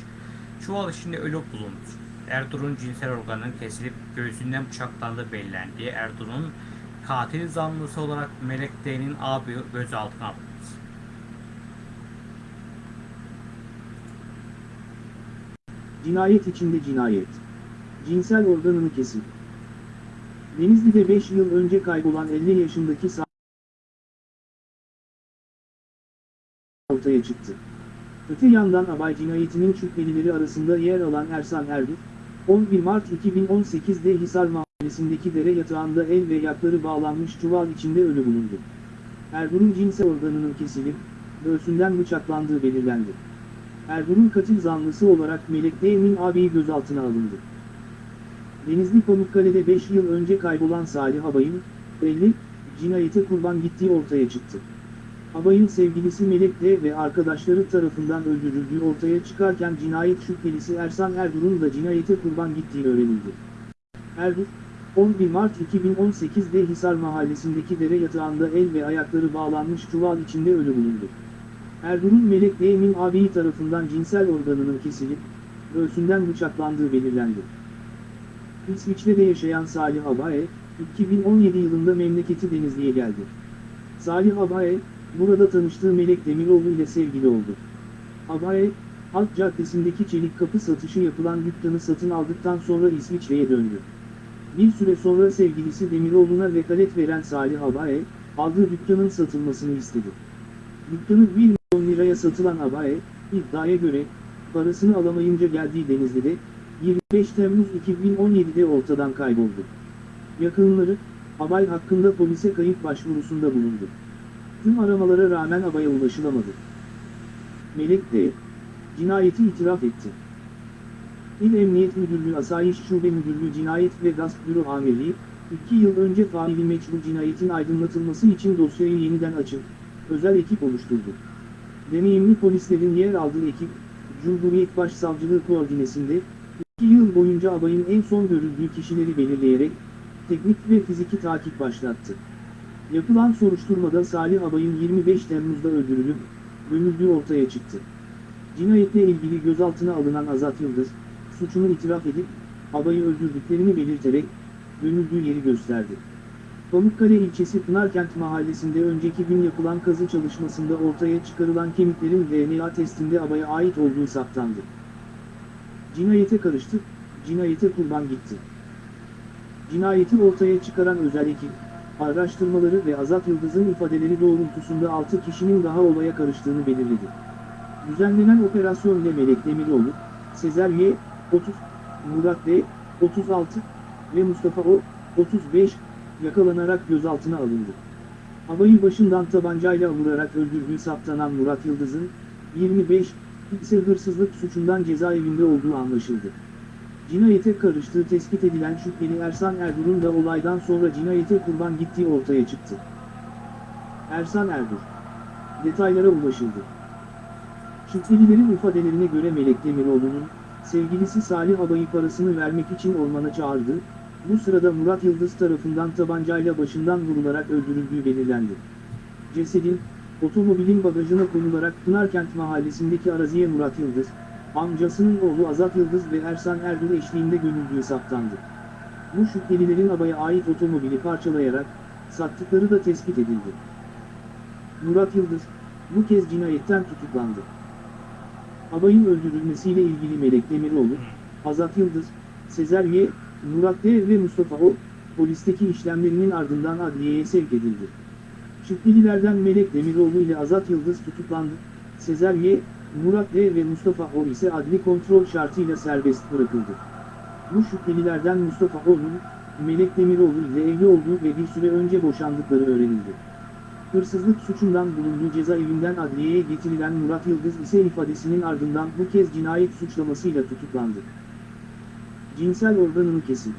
Speaker 1: çuval içinde ölü bulundu. Erdur'un cinsel organının kesilip göğsünden bıçaklandığı belirlendi. Erdur'un katil zanlısı olarak Melek D'nin abi gözaltına alındı.
Speaker 2: Cinayet içinde cinayet. Cinsel organını kesin. Denizli'de 5 yıl önce kaybolan 50 yaşındaki Sa- ortaya çıktı. Öte yandan Abay cinayetinin şüphelileri arasında yer alan Ersan Erdur, 11 Mart 2018'de Hisar Mahallesi'ndeki dere yatağında el ve yakları bağlanmış çuval içinde ölü bulundu. Erdur'un cinsel organının kesilip, göğsünden bıçaklandığı belirlendi. Erdur'un katil zanlısı olarak Melek D'nin ağabeyi gözaltına alındı. Denizli Pamukkale'de 5 yıl önce kaybolan Salih Abay'ın, 50, cinayete kurban gittiği ortaya çıktı. Abay'ın sevgilisi Melek D ve arkadaşları tarafından öldürüldüğü ortaya çıkarken cinayet şüphelisi Ersan Erdur'un da cinayete kurban gittiği öğrenildi. Erdur, 11 Mart 2018'de Hisar mahallesindeki dere yatağında el ve ayakları bağlanmış çuval içinde ölü bulundu. Erdur'un Melek D'nin ağabeyi tarafından cinsel organının kesilip, göğsünden bıçaklandığı belirlendi. İsviçre'de yaşayan Salih Abaye, 2017 yılında memleketi Denizli'ye geldi. Salih Abaye, burada tanıştığı Melek Demiroğlu ile sevgili oldu. Abaye, Halk Caddesi'ndeki çelik kapı satışı yapılan dükkanı satın aldıktan sonra İsviçre'ye döndü. Bir süre sonra sevgilisi Demiroğlu'na vekalet veren Salih Abaye, aldığı dükkanın satılmasını istedi. Dükkanı 1 milyon liraya satılan Abaye, iddiaya göre, parasını alamayınca geldiği Denizli'de, 25 Temmuz 2017'de ortadan kayboldu. Yakınları, Abay hakkında polise kayıp başvurusunda bulundu. Tüm aramalara rağmen Abay'a ulaşılamadı. Melek de cinayeti itiraf etti. İl Emniyet Müdürlüğü Asayiş Şube Müdürlüğü Cinayet ve Gasp Büro Amirliği, 2 yıl önce faili meçhul cinayetin aydınlatılması için dosyayı yeniden açıp, özel ekip oluşturdu. Deneyimli polislerin yer aldığı ekip, Cumhuriyet Başsavcılığı koordinesinde, 2 yıl boyunca abayın en son görüldüğü kişileri belirleyerek, teknik ve fiziki takip başlattı. Yapılan soruşturmada Salih Abay'ın 25 Temmuz'da öldürülüp, gömüldüğü ortaya çıktı. Cinayetle ilgili gözaltına alınan Azat Yıldız, suçunu itiraf edip, abayı öldürdüklerini belirterek, gömüldüğü yeri gösterdi. Pamukkale ilçesi Pınarkent mahallesinde önceki gün yapılan kazı çalışmasında ortaya çıkarılan kemiklerin DNA testinde abaya ait olduğu saptandı. Cinayete karıştı, cinayete kurban gitti. Cinayeti ortaya çıkaran özel ekip, araştırmaları ve Azat Yıldız'ın ifadeleri doğrultusunda 6 kişinin daha olaya karıştığını belirledi. Düzenlenen operasyon ile Melek Demiroğlu, Sezer Y, 30, Murat D, 36 ve Mustafa O, 35, yakalanarak gözaltına alındı. Havayı başından tabancayla vurarak öldürdüğü saptanan Murat Yıldız'ın, 25, ise hırsızlık suçundan cezaevinde olduğu anlaşıldı. Cinayete karıştığı tespit edilen şüpheli Ersan Erdur'un da olaydan sonra cinayete kurban gittiği ortaya çıktı. Ersan Erdur Detaylara ulaşıldı. Şüphelilerin ifadelerine göre Melek Demiroğlu'nun, sevgilisi Salih Abay'ı parasını vermek için ormana çağırdı, bu sırada Murat Yıldız tarafından tabancayla başından vurularak öldürüldüğü belirlendi. Cesedin, otomobilin bagajına konularak Pınarkent mahallesindeki araziye Murat Yıldız, amcasının oğlu Azat Yıldız ve Ersan Erdur eşliğinde gömüldüğü saptandı. Bu şüphelilerin abaya ait otomobili parçalayarak, sattıkları da tespit edildi. Murat Yıldız, bu kez cinayetten tutuklandı. Abayın öldürülmesiyle ilgili Melek Demiroğlu, Azat Yıldız, Sezer Y, Murat D ve Mustafa O, polisteki işlemlerinin ardından adliyeye sevk edildi. Şüphelilerden Melek Demiroğlu ile Azat Yıldız tutuklandı, Sezer Y, Murat D ve Mustafa O ise adli kontrol şartıyla serbest bırakıldı. Bu şüphelilerden Mustafa O'nun, Melek Demiroğlu ile evli olduğu ve bir süre önce boşandıkları öğrenildi. Hırsızlık suçundan bulunduğu cezaevinden adliyeye getirilen Murat Yıldız ise ifadesinin ardından bu kez cinayet suçlamasıyla tutuklandı. Cinsel organını kesin.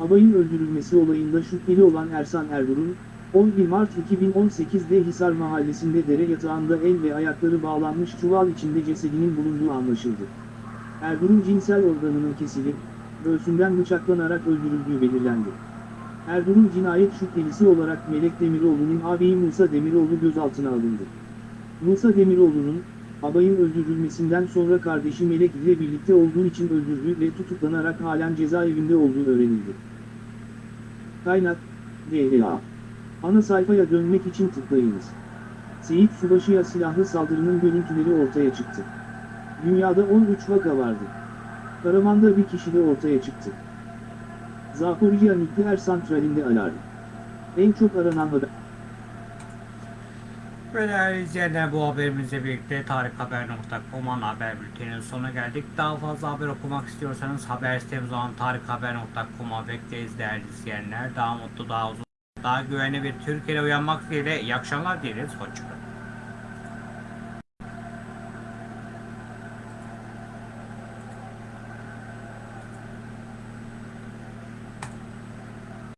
Speaker 2: Abayın öldürülmesi olayında şüpheli olan Ersan Erdur'un, 11 Mart 2018'de Hisar mahallesinde dere yatağında el ve ayakları bağlanmış çuval içinde cesedinin bulunduğu anlaşıldı. Erdur'un cinsel organının kesilip, göğsünden bıçaklanarak öldürüldüğü belirlendi. Erdur'un cinayet şüphelisi olarak Melek Demiroğlu'nun ağabeyi Musa Demiroğlu gözaltına alındı. Musa Demiroğlu'nun, abayın öldürülmesinden sonra kardeşi Melek ile birlikte olduğu için öldürdüğü ve tutuklanarak halen cezaevinde olduğu öğrenildi. Kaynak, DLA. Ana sayfaya dönmek için tıklayınız. Seyit Subaşı'ya silahlı saldırının görüntüleri ortaya çıktı. Dünyada 13 vaka vardı. Karaman'da bir kişi de ortaya çıktı. Zaporijya Nükleer Santrali'nde alarm. En çok aranan haber.
Speaker 1: Ve değerli izleyenler bu haberimizle birlikte tarikhaber.com ana haber bülteninin sonuna geldik. Daha fazla haber okumak istiyorsanız haber sitemiz olan tarikhaber.com'a bekleriz değerli izleyenler. Daha mutlu, daha uzun, daha güvenli bir Türkiye'de uyanmak dileğiyle iyi akşamlar dileriz. Hoşçakalın.